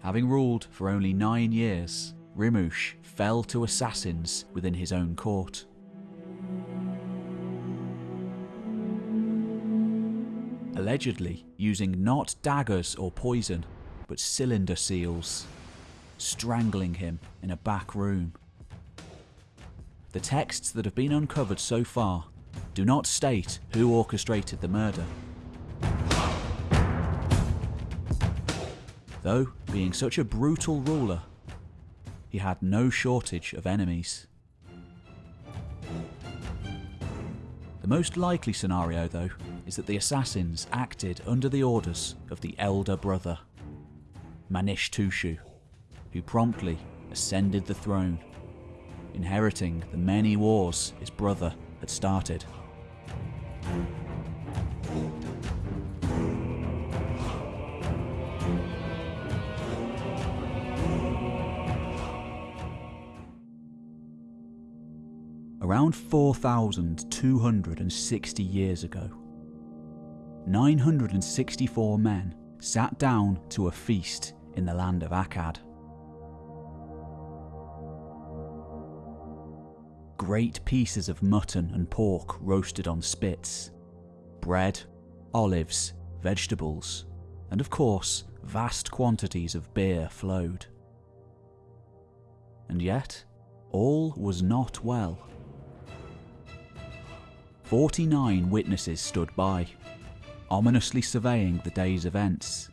Having ruled for only nine years, Rimush fell to assassins within his own court. Allegedly using not daggers or poison, but cylinder seals, strangling him in a back room. The texts that have been uncovered so far do not state who orchestrated the murder, Though, being such a brutal ruler, he had no shortage of enemies. The most likely scenario, though, is that the assassins acted under the orders of the elder brother, Manishtushu, who promptly ascended the throne, inheriting the many wars his brother had started. around 4,260 years ago. 964 men sat down to a feast in the land of Akkad. Great pieces of mutton and pork roasted on spits, bread, olives, vegetables, and of course, vast quantities of beer flowed. And yet, all was not well. 49 witnesses stood by, ominously surveying the day's events,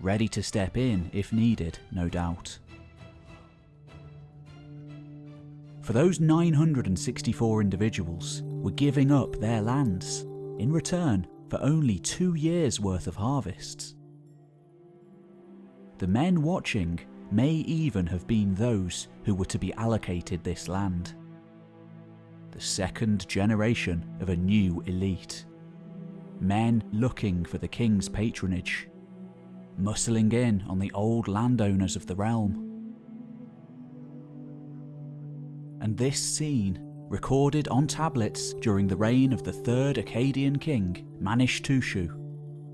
ready to step in if needed, no doubt. For those 964 individuals were giving up their lands in return for only two years' worth of harvests. The men watching may even have been those who were to be allocated this land the second generation of a new elite. Men looking for the king's patronage, muscling in on the old landowners of the realm. And this scene, recorded on tablets during the reign of the third Akkadian king, Manishtushu,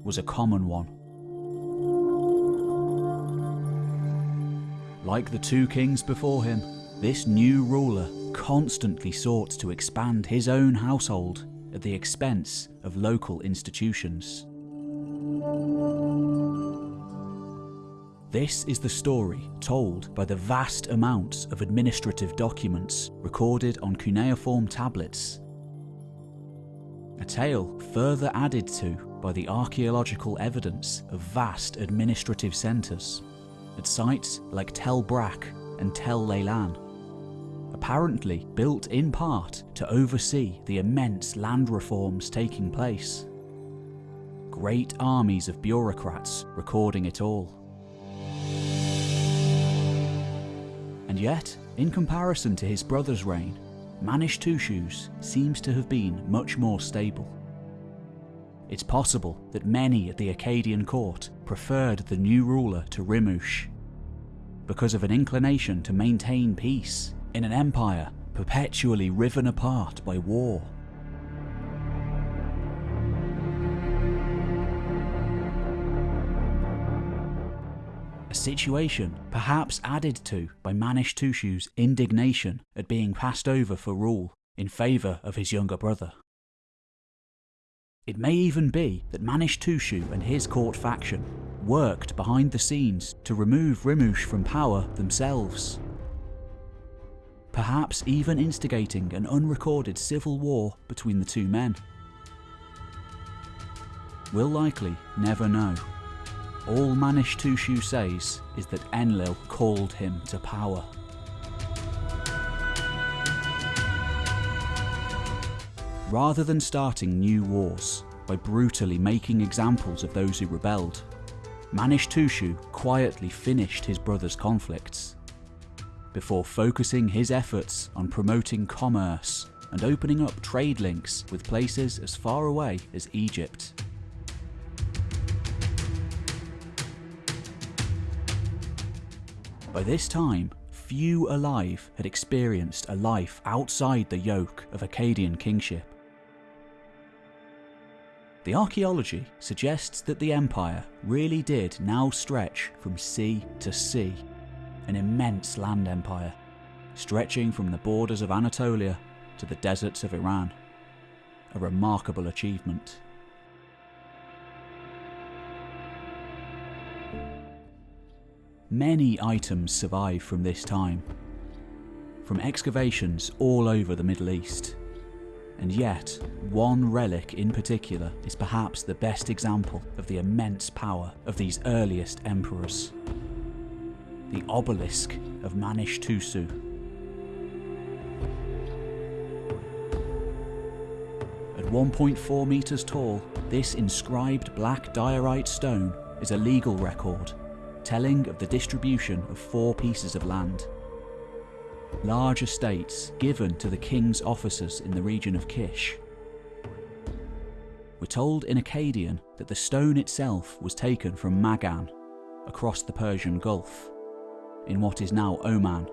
was a common one. Like the two kings before him, this new ruler constantly sought to expand his own household at the expense of local institutions. This is the story told by the vast amounts of administrative documents recorded on cuneiform tablets. A tale further added to by the archaeological evidence of vast administrative centres at sites like Tel Brak and Tel Leilan apparently built in part to oversee the immense land reforms taking place. Great armies of bureaucrats recording it all. And yet, in comparison to his brother's reign, Manishtushu's seems to have been much more stable. it's possible that many at the Akkadian court preferred the new ruler to Rimush because of an inclination to maintain peace in an empire perpetually riven apart by war. Situation perhaps added to by Manishtushu's indignation at being passed over for rule in favour of his younger brother. It may even be that Manishtushu and his court faction worked behind the scenes to remove Rimush from power themselves. Perhaps even instigating an unrecorded civil war between the two men. We'll likely never know. All Manishtushu says is that Enlil called him to power. Rather than starting new wars by brutally making examples of those who rebelled, Manishtushu quietly finished his brother's conflicts, before focusing his efforts on promoting commerce and opening up trade links with places as far away as Egypt. By this time, few alive had experienced a life outside the yoke of Akkadian kingship. The archaeology suggests that the empire really did now stretch from sea to sea, an immense land empire, stretching from the borders of Anatolia to the deserts of Iran. A remarkable achievement. Many items survive from this time, from excavations all over the Middle East, and yet, one relic in particular is perhaps the best example of the immense power of these earliest emperors. The obelisk of Manishtushu. At 1.4 metres tall, this inscribed black diorite stone is a legal record, telling of the distribution of four pieces of land large estates given to the king's officers in the region of Kish. We're told in Akkadian that the stone itself was taken from Magan, across the Persian Gulf, in what is now Oman.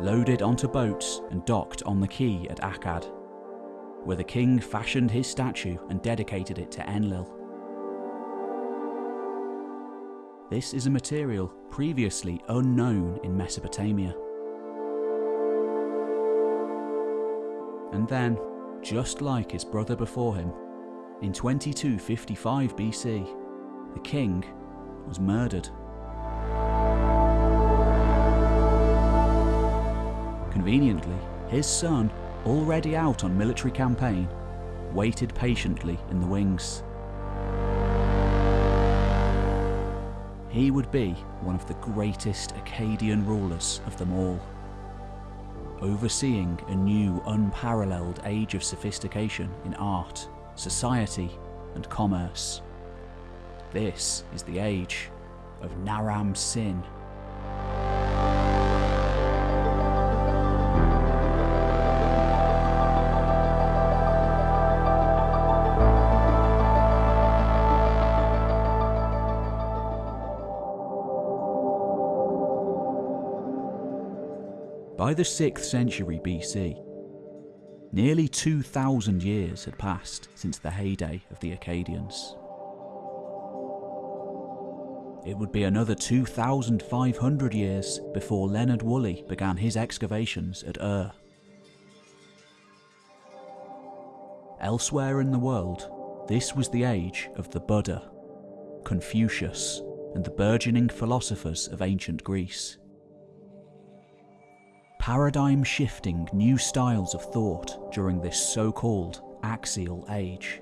Loaded onto boats and docked on the quay at Akkad, where the king fashioned his statue and dedicated it to Enlil. This is a material previously unknown in Mesopotamia. And then, just like his brother before him, in 2255 BC, the king was murdered. Conveniently, his son, already out on military campaign, waited patiently in the wings. He would be one of the greatest Akkadian rulers of them all, overseeing a new unparalleled age of sophistication in art, society and commerce. This is the age of Naram Sin. By the 6th century BC, nearly 2,000 years had passed since the heyday of the Akkadians. It would be another 2,500 years before Leonard Woolley began his excavations at Ur. Elsewhere in the world, this was the age of the Buddha, Confucius, and the burgeoning philosophers of ancient Greece paradigm shifting new styles of thought during this so called axial age.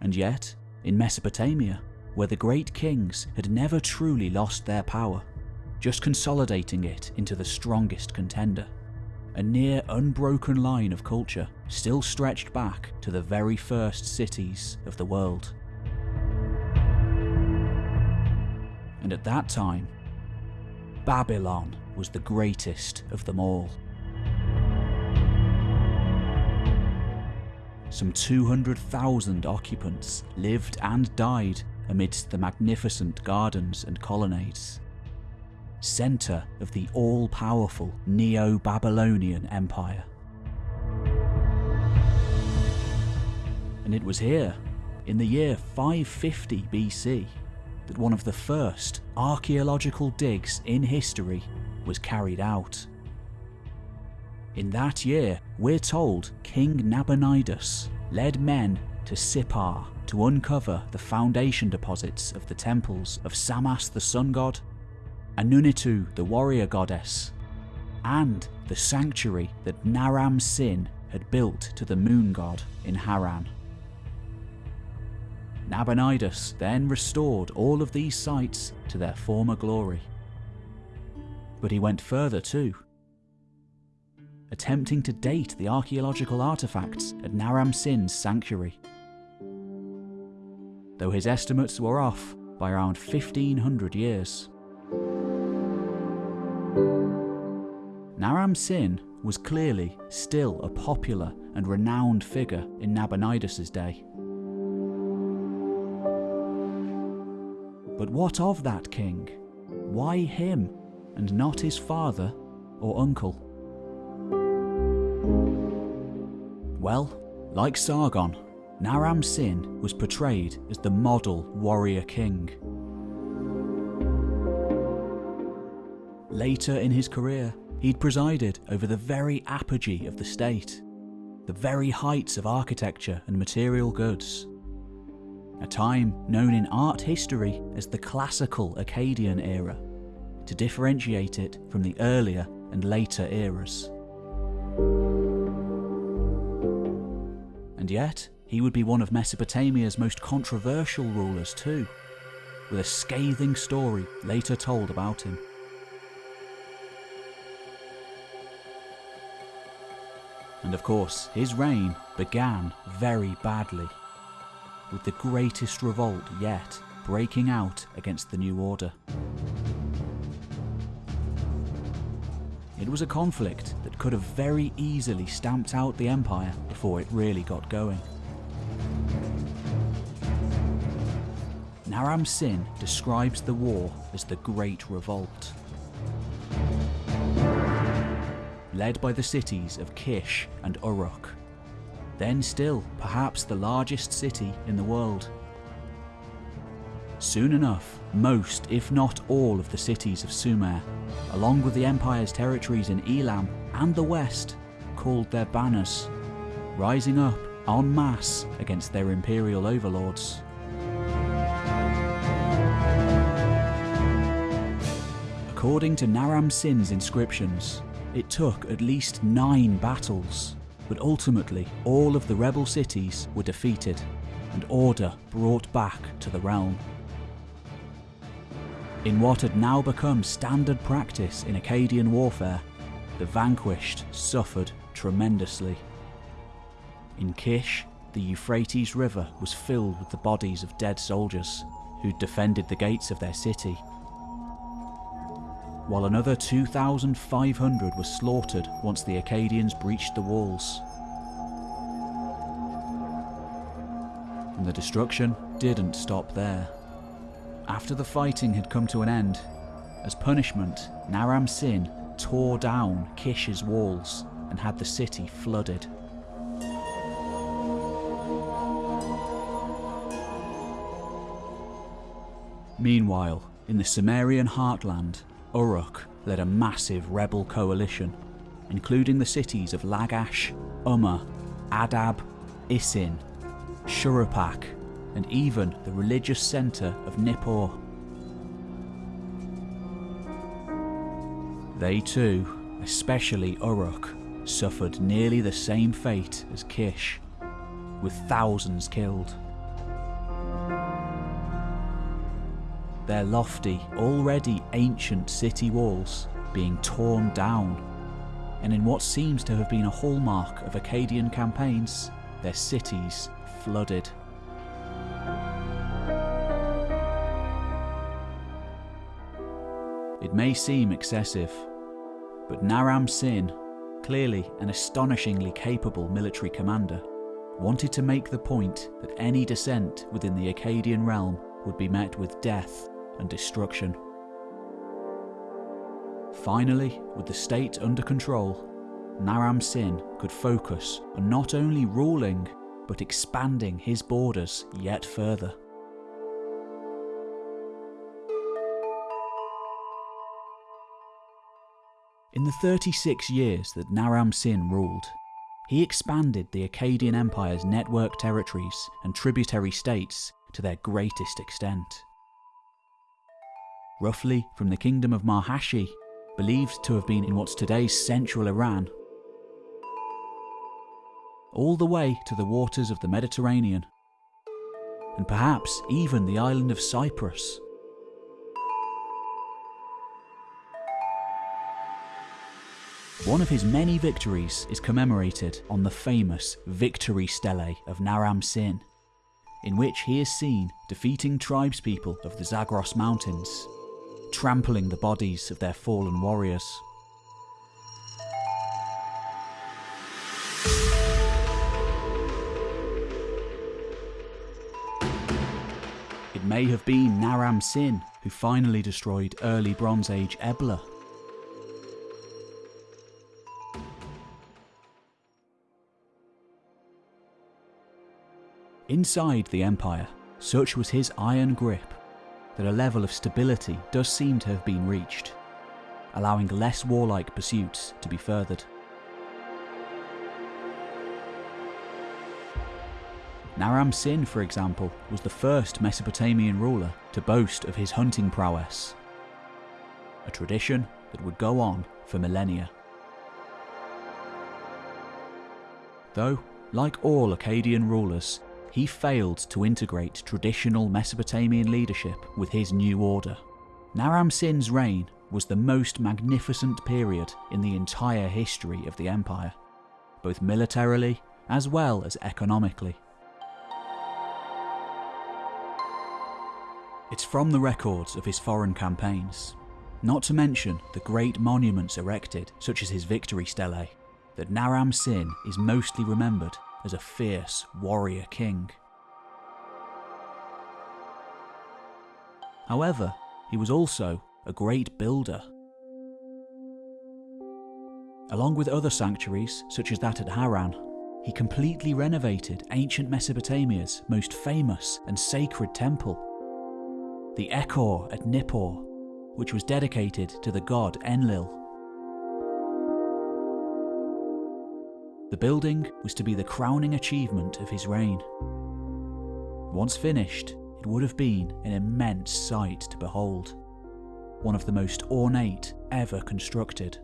And yet, in Mesopotamia, where the great kings had never truly lost their power, just consolidating it into the strongest contender, a near unbroken line of culture still stretched back to the very first cities of the world. And at that time, Babylon was the greatest of them all. Some 200,000 occupants lived and died amidst the magnificent gardens and colonnades. Centre of the all powerful Neo Babylonian Empire. And it was here, in the year 550 BC, that one of the first archaeological digs in history was carried out. In that year, we're told King Nabonidus led men to Sippar to uncover the foundation deposits of the temples of Shamash the sun god, Anunitu the warrior goddess, and the sanctuary that Naram Sin had built to the moon god in Haran. Nabonidus then restored all of these sites to their former glory. But he went further too, attempting to date the archaeological artefacts at Naram Sin's sanctuary. Though his estimates were off by around 1500 years. Naram Sin was clearly still a popular and renowned figure in Nabonidus' day. But what of that king? Why him, and not his father or uncle? Well, like Sargon, Naram Sin was portrayed as the model warrior king. Later in his career, he'd presided over the very apogee of the state, the very heights of architecture and material goods. A time known in art history as the classical Akkadian era, to differentiate it from the earlier and later eras. And yet, he would be one of Mesopotamia's most controversial rulers too, with a scathing story later told about him. And of course, his reign began very badly, with the greatest revolt yet breaking out against the New Order. It was a conflict that could have very easily stamped out the Empire before it really got going. Naram Sin describes the war as the Great Revolt. Led by the cities of Kish and Uruk, then still perhaps the largest city in the world. Soon enough, most, if not all, of the cities of Sumer, along with the Empire's territories in Elam and the West, called their banners, rising up en masse against their imperial overlords. According to Naram Sin's inscriptions, it took at least nine battles, but ultimately all of the rebel cities were defeated and order brought back to the realm. In what had now become standard practice in Akkadian warfare, the vanquished suffered tremendously. In Kish, the Euphrates River was filled with the bodies of dead soldiers who'd defended the gates of their city. While another 2,500 were slaughtered once the Akkadians breached the walls. And the destruction didn't stop there. After the fighting had come to an end, as punishment, Naram Sin tore down Kish's walls and had the city flooded. Meanwhile, in the Sumerian heartland, Uruk led a massive rebel coalition, including the cities of Lagash, Umma, Adab, Isin, Shuruppak, and even the religious centre of Nippur. They too, especially Uruk, suffered nearly the same fate as Kish, with thousands killed. Their lofty, already ancient city walls being torn down, and in what seems to have been a hallmark of Akkadian campaigns, their cities flooded. It may seem excessive, but Naram Sin, clearly an astonishingly capable military commander, wanted to make the point that any dissent within the Akkadian realm would be met with death and destruction. Finally, with the state under control, Naram Sin could focus on not only ruling, but expanding his borders yet further. In the 36 years that Naram Sin ruled, he expanded the Akkadian Empire's network territories and tributary states to their greatest extent. Roughly from the kingdom of Marhashi, believed to have been in what's today's central Iran, all the way to the waters of the Mediterranean, and perhaps even the island of Cyprus. One of his many victories is commemorated on the famous Victory Stele of Naram Sin, in which he is seen defeating tribespeople of the Zagros Mountains, trampling the bodies of their fallen warriors. It may have been Naram Sin who finally destroyed early Bronze Age Ebla Inside the Empire, such was his iron grip that a level of stability does seem to have been reached, allowing less warlike pursuits to be furthered. Naram Sin, for example, was the first Mesopotamian ruler to boast of his hunting prowess, a tradition that would go on for millennia. Though, like all Akkadian rulers, he failed to integrate traditional Mesopotamian leadership with his new order. Naram Sin's reign was the most magnificent period in the entire history of the empire, both militarily as well as economically. It's from the records of his foreign campaigns, not to mention the great monuments erected, such as his victory stele, that Naram Sin is mostly remembered as a fierce warrior king. However, he was also a great builder. Along with other sanctuaries, such as that at Haran, he completely renovated ancient Mesopotamia's most famous and sacred temple, the Ekur at Nippur, which was dedicated to the god Enlil. The building was to be the crowning achievement of his reign. Once finished, it would have been an immense sight to behold, one of the most ornate ever constructed.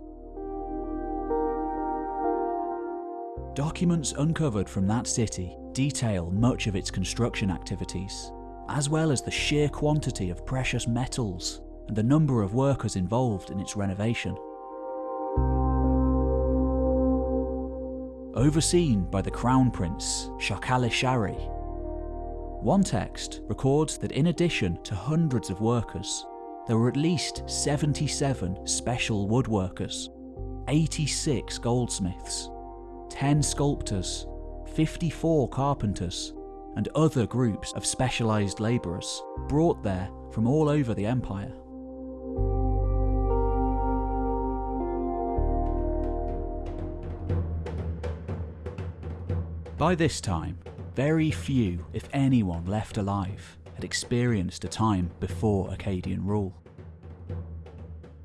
Documents uncovered from that city detail much of its construction activities, as well as the sheer quantity of precious metals and the number of workers involved in its renovation. Overseen by the Crown Prince, Shar-Kali-Sharri. One text records that in addition to hundreds of workers, there were at least 77 special woodworkers, 86 goldsmiths, 10 sculptors, 54 carpenters, and other groups of specialised labourers brought there from all over the empire. By this time, very few, if anyone, left alive had experienced a time before Akkadian rule.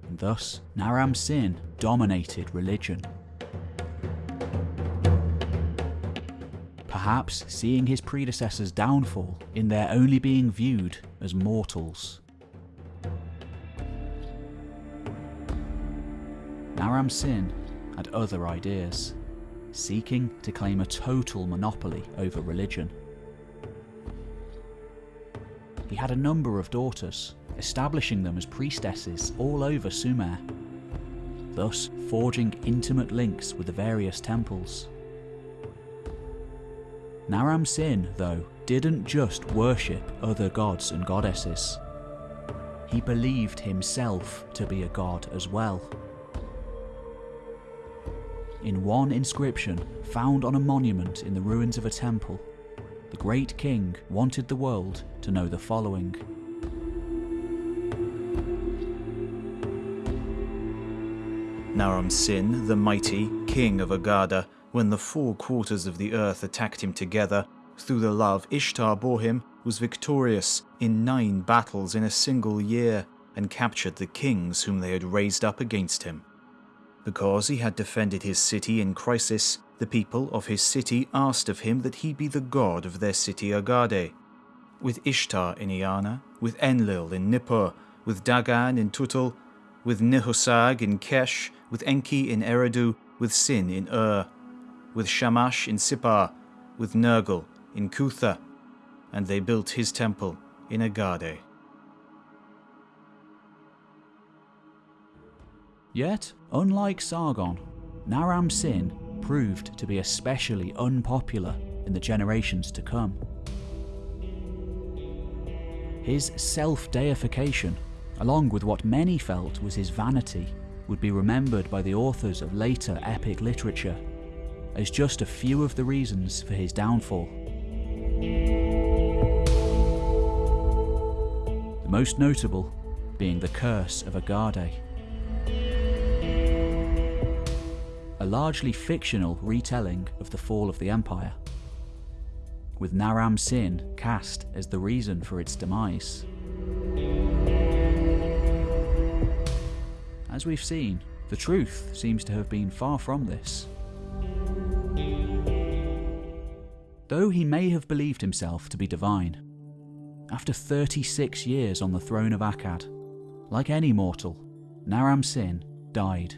And thus, Naram Sin dominated religion. Perhaps seeing his predecessors' downfall in their only being viewed as mortals. Naram Sin had other ideas seeking to claim a total monopoly over religion. He had a number of daughters, establishing them as priestesses all over Sumer, thus forging intimate links with the various temples. Naram Sin, though, didn't just worship other gods and goddesses. He he believed himself to be a god as well. In one inscription found on a monument in the ruins of a temple, the great king wanted the world to know the following. Naram Sin, the mighty, king of Agada, when the four quarters of the earth attacked him together, through the love Ishtar bore him, was victorious in nine battles in a single year, and captured the kings whom they had raised up against him. Because he had defended his city in crisis, the people of his city asked of him that he be the god of their city Agade. With Ishtar in Eanna, with Enlil in Nippur, with Dagan in Tutul, with Ninhursag in Kesh, with Enki in Eridu, with Sin in Ur, with Shamash in Sippar, with Nergal in Kutha, and they built his temple in Agade. Yet, unlike Sargon, Naram Sin proved to be especially unpopular in the generations to come. His self deification, along with what many felt was his vanity, would be remembered by the authors of later epic literature as just a few of the reasons for his downfall. The most notable being the Curse of Agade. Largely fictional retelling of the fall of the Empire, with Naram Sin cast as the reason for its demise. As we've seen, the truth seems to have been far from this. Though he may have believed himself to be divine, after 36 years on the throne of Akkad, like any mortal, Naram Sin died.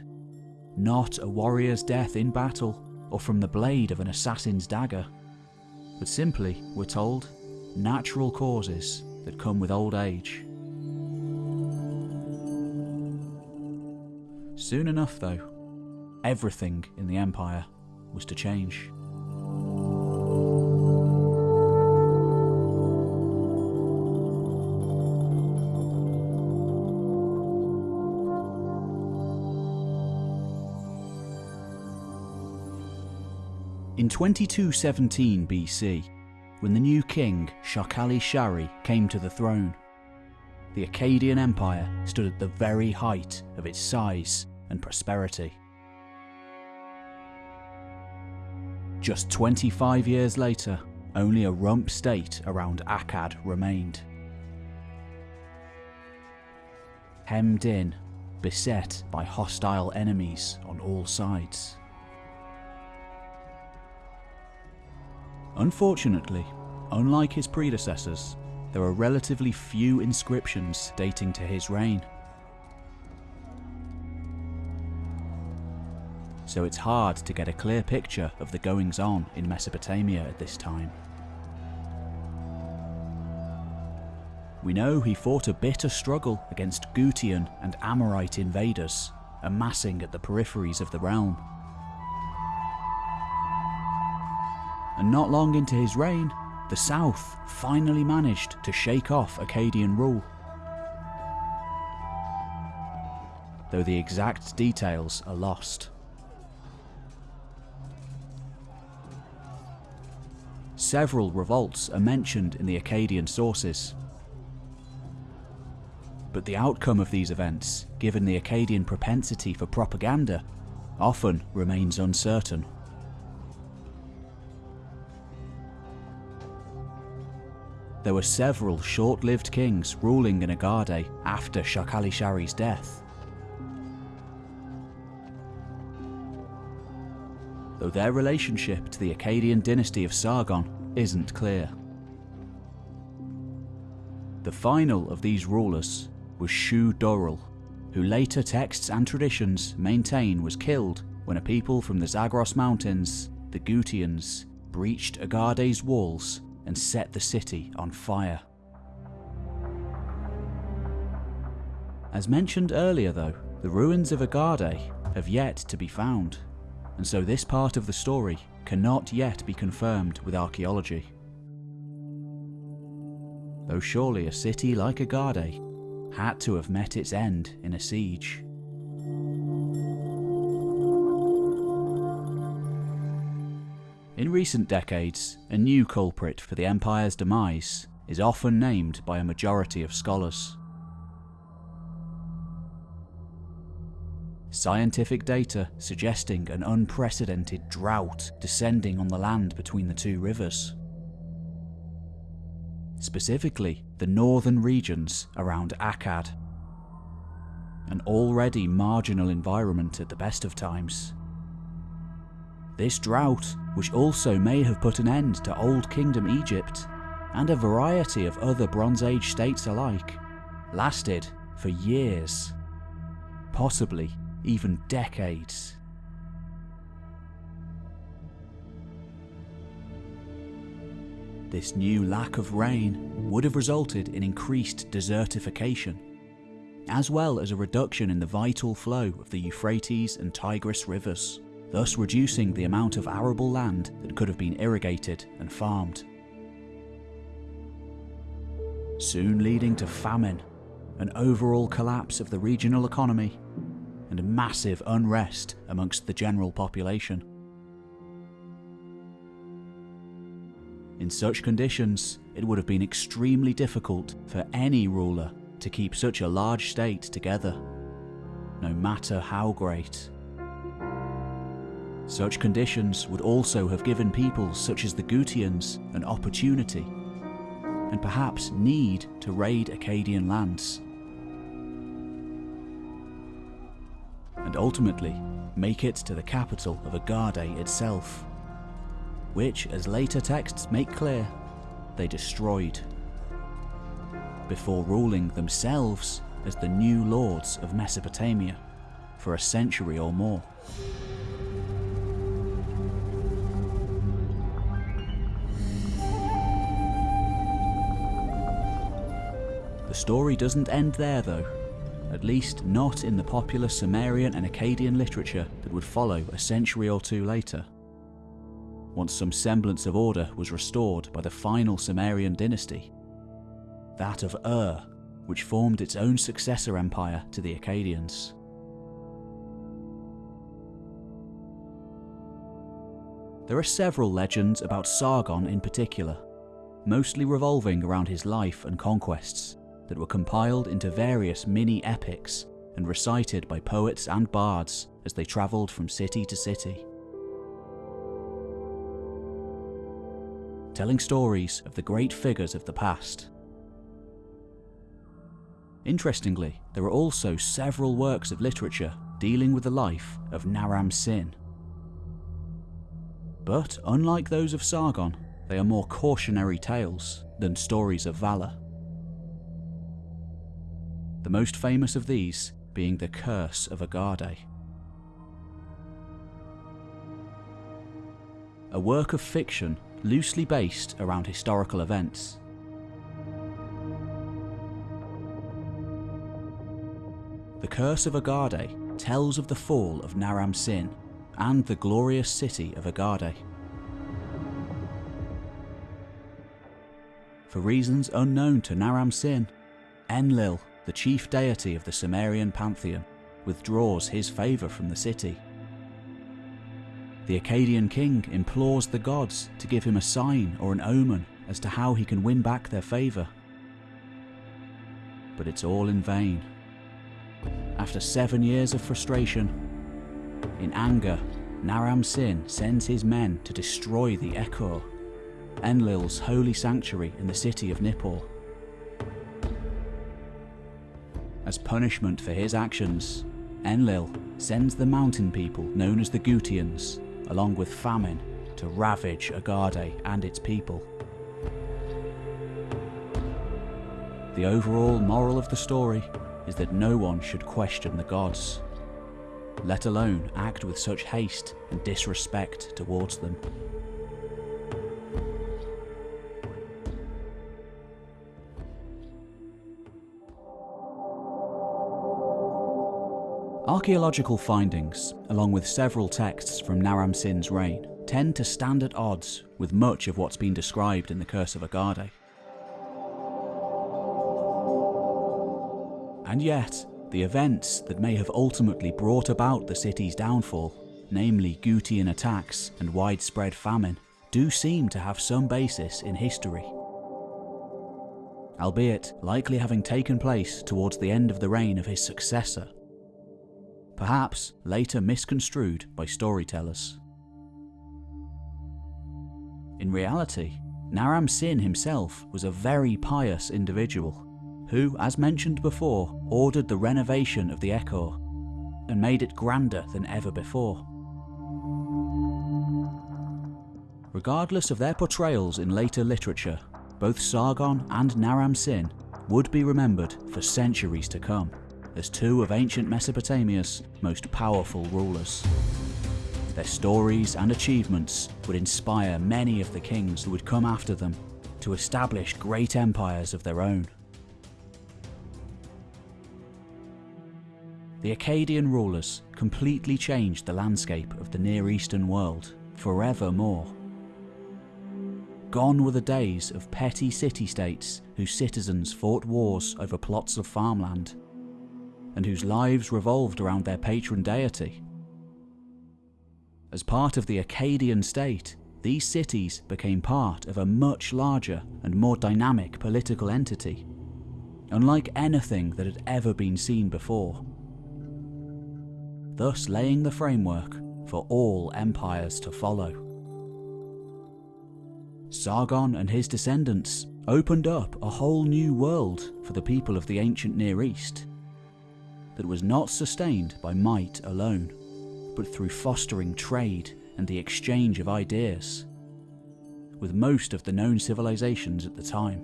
Not a warrior's death in battle or from the blade of an assassin's dagger, but simply, we're told, natural causes that come with old age. Soon enough, though, everything in the Empire was to change. In 2217 BC, when the new king Shar-Kali-Sharri came to the throne, the Akkadian Empire stood at the very height of its size and prosperity. Just 25 years later, only a rump state around Akkad remained. Hemmed in, beset by hostile enemies on all sides. Unfortunately, unlike his predecessors, there are relatively few inscriptions dating to his reign. So it's hard to get a clear picture of the goings on in Mesopotamia at this time. We know he fought a bitter struggle against Gutian and Amorite invaders, amassing at the peripheries of the realm. And not long into his reign, the South finally managed to shake off Akkadian rule. Though the exact details are lost. Several revolts are mentioned in the Akkadian sources. But the outcome of these events, given the Akkadian propensity for propaganda, often remains uncertain. There were several short-lived kings ruling in Agade after Shar-Kali-Sharri's death. Though their relationship to the Akkadian dynasty of Sargon isn't clear. The final of these rulers was Shu-Durul, who later texts and traditions maintain was killed when a people from the Zagros Mountains, the Gutians, breached Agade's walls and set the city on fire. As mentioned earlier though, the ruins of Agade have yet to be found, and so this part of the story cannot yet be confirmed with archaeology. Though surely a city like Agade had to have met its end in a siege. In recent decades, a new culprit for the Empire's demise is often named by a majority of scholars. Scientific data suggesting an unprecedented drought descending on the land between the two rivers. Specifically, the northern regions around Akkad. An already marginal environment at the best of times. This drought, which also may have put an end to Old Kingdom Egypt and a variety of other Bronze Age states alike, lasted for years, possibly even decades. This new lack of rain would have resulted in increased desertification, as well as a reduction in the vital flow of the Euphrates and Tigris rivers, thus reducing the amount of arable land that could have been irrigated and farmed. Soon leading to famine, an overall collapse of the regional economy, and massive unrest amongst the general population. In such conditions, it would have been extremely difficult for any ruler to keep such a large state together, no matter how great. Such conditions would also have given peoples such as the Gutians an opportunity, and perhaps need to raid Akkadian lands. And ultimately, make it to the capital of Agade itself which, as later texts make clear, they destroyed, before ruling themselves as the new lords of Mesopotamia for a century or more. Story doesn't end there though, at least not in the popular Sumerian and Akkadian literature that would follow a century or two later. Once some semblance of order was restored by the final Sumerian dynasty, that of Ur, which formed its own successor empire to the Akkadians. There are several legends about Sargon in particular, mostly revolving around his life and conquests, that were compiled into various mini epics and recited by poets and bards as they travelled from city to city. telling stories of the great figures of the past. Interestingly, there are also several works of literature dealing with the life of Naram Sin. But unlike those of Sargon, they are more cautionary tales than stories of valour. The most famous of these being the Curse of Agade. A work of fiction loosely based around historical events. The Curse of Agade tells of the fall of Naram Sin and the glorious city of Agade. For reasons unknown to Naram Sin, Enlil, the chief deity of the Sumerian pantheon, withdraws his favour from the city the Akkadian king implores the gods to give him a sign or an omen as to how he can win back their favour. But it's all in vain. After seven years of frustration, in anger, Naram Sin sends his men to destroy the Ekur, Enlil's holy sanctuary in the city of Nippur. As punishment for his actions, Enlil sends the mountain people known as the Gutians along with famine, to ravage Agade and its people. The overall moral of the story is that no one should question the gods, let alone act with such haste and disrespect towards them. Archaeological findings, along with several texts from Naram Sin's reign, tend to stand at odds with much of what's been described in the Curse of Agade. And yet, the events that may have ultimately brought about the city's downfall, namely Gutian attacks and widespread famine, do seem to have some basis in history. Albeit likely having taken place towards the end of the reign of his successor, perhaps later misconstrued by storytellers. In reality, Naram Sin himself was a very pious individual who, as mentioned before, ordered the renovation of the Ekur and made it grander than ever before. Regardless of their portrayals in later literature, both Sargon and Naram Sin would be remembered for centuries to come as two of ancient Mesopotamia's most powerful rulers. Their stories and achievements would inspire many of the kings who would come after them to establish great empires of their own. The Akkadian rulers completely changed the landscape of the Near Eastern world forevermore. Gone were the days of petty city-states whose citizens fought wars over plots of farmland, and whose lives revolved around their patron deity. As part of the Akkadian state, these cities became part of a much larger and more dynamic political entity, unlike anything that had ever been seen before thus laying the framework for all empires to follow. Sargon and his descendants opened up a whole new world for the people of the ancient Near East that was not sustained by might alone, but through fostering trade and the exchange of ideas, with most of the known civilizations at the time.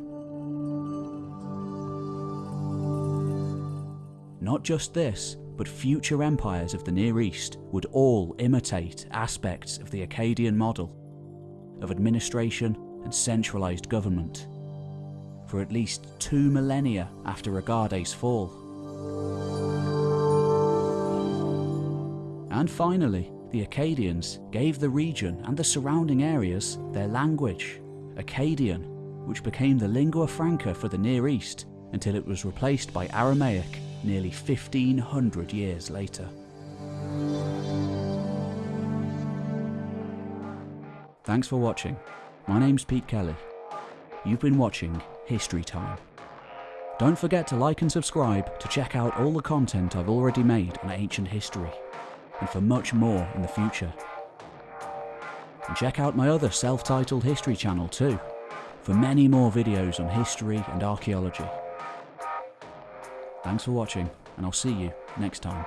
Not just this, but future empires of the Near East would all imitate aspects of the Akkadian model of administration and centralised government for at least two millennia after Agade's fall. And finally, the Akkadians gave the region and the surrounding areas their language, Akkadian, which became the lingua franca for the Near East until it was replaced by Aramaic nearly 1500 years later. Thanks for watching. My name's Pete Kelly. You've been watching History Time. Don't forget to like and subscribe to check out all the content I've already made on ancient history, and for much more in the future. And check out my other self-titled history channel too, for many more videos on history and archaeology. Thanks for watching, and I'll see you next time.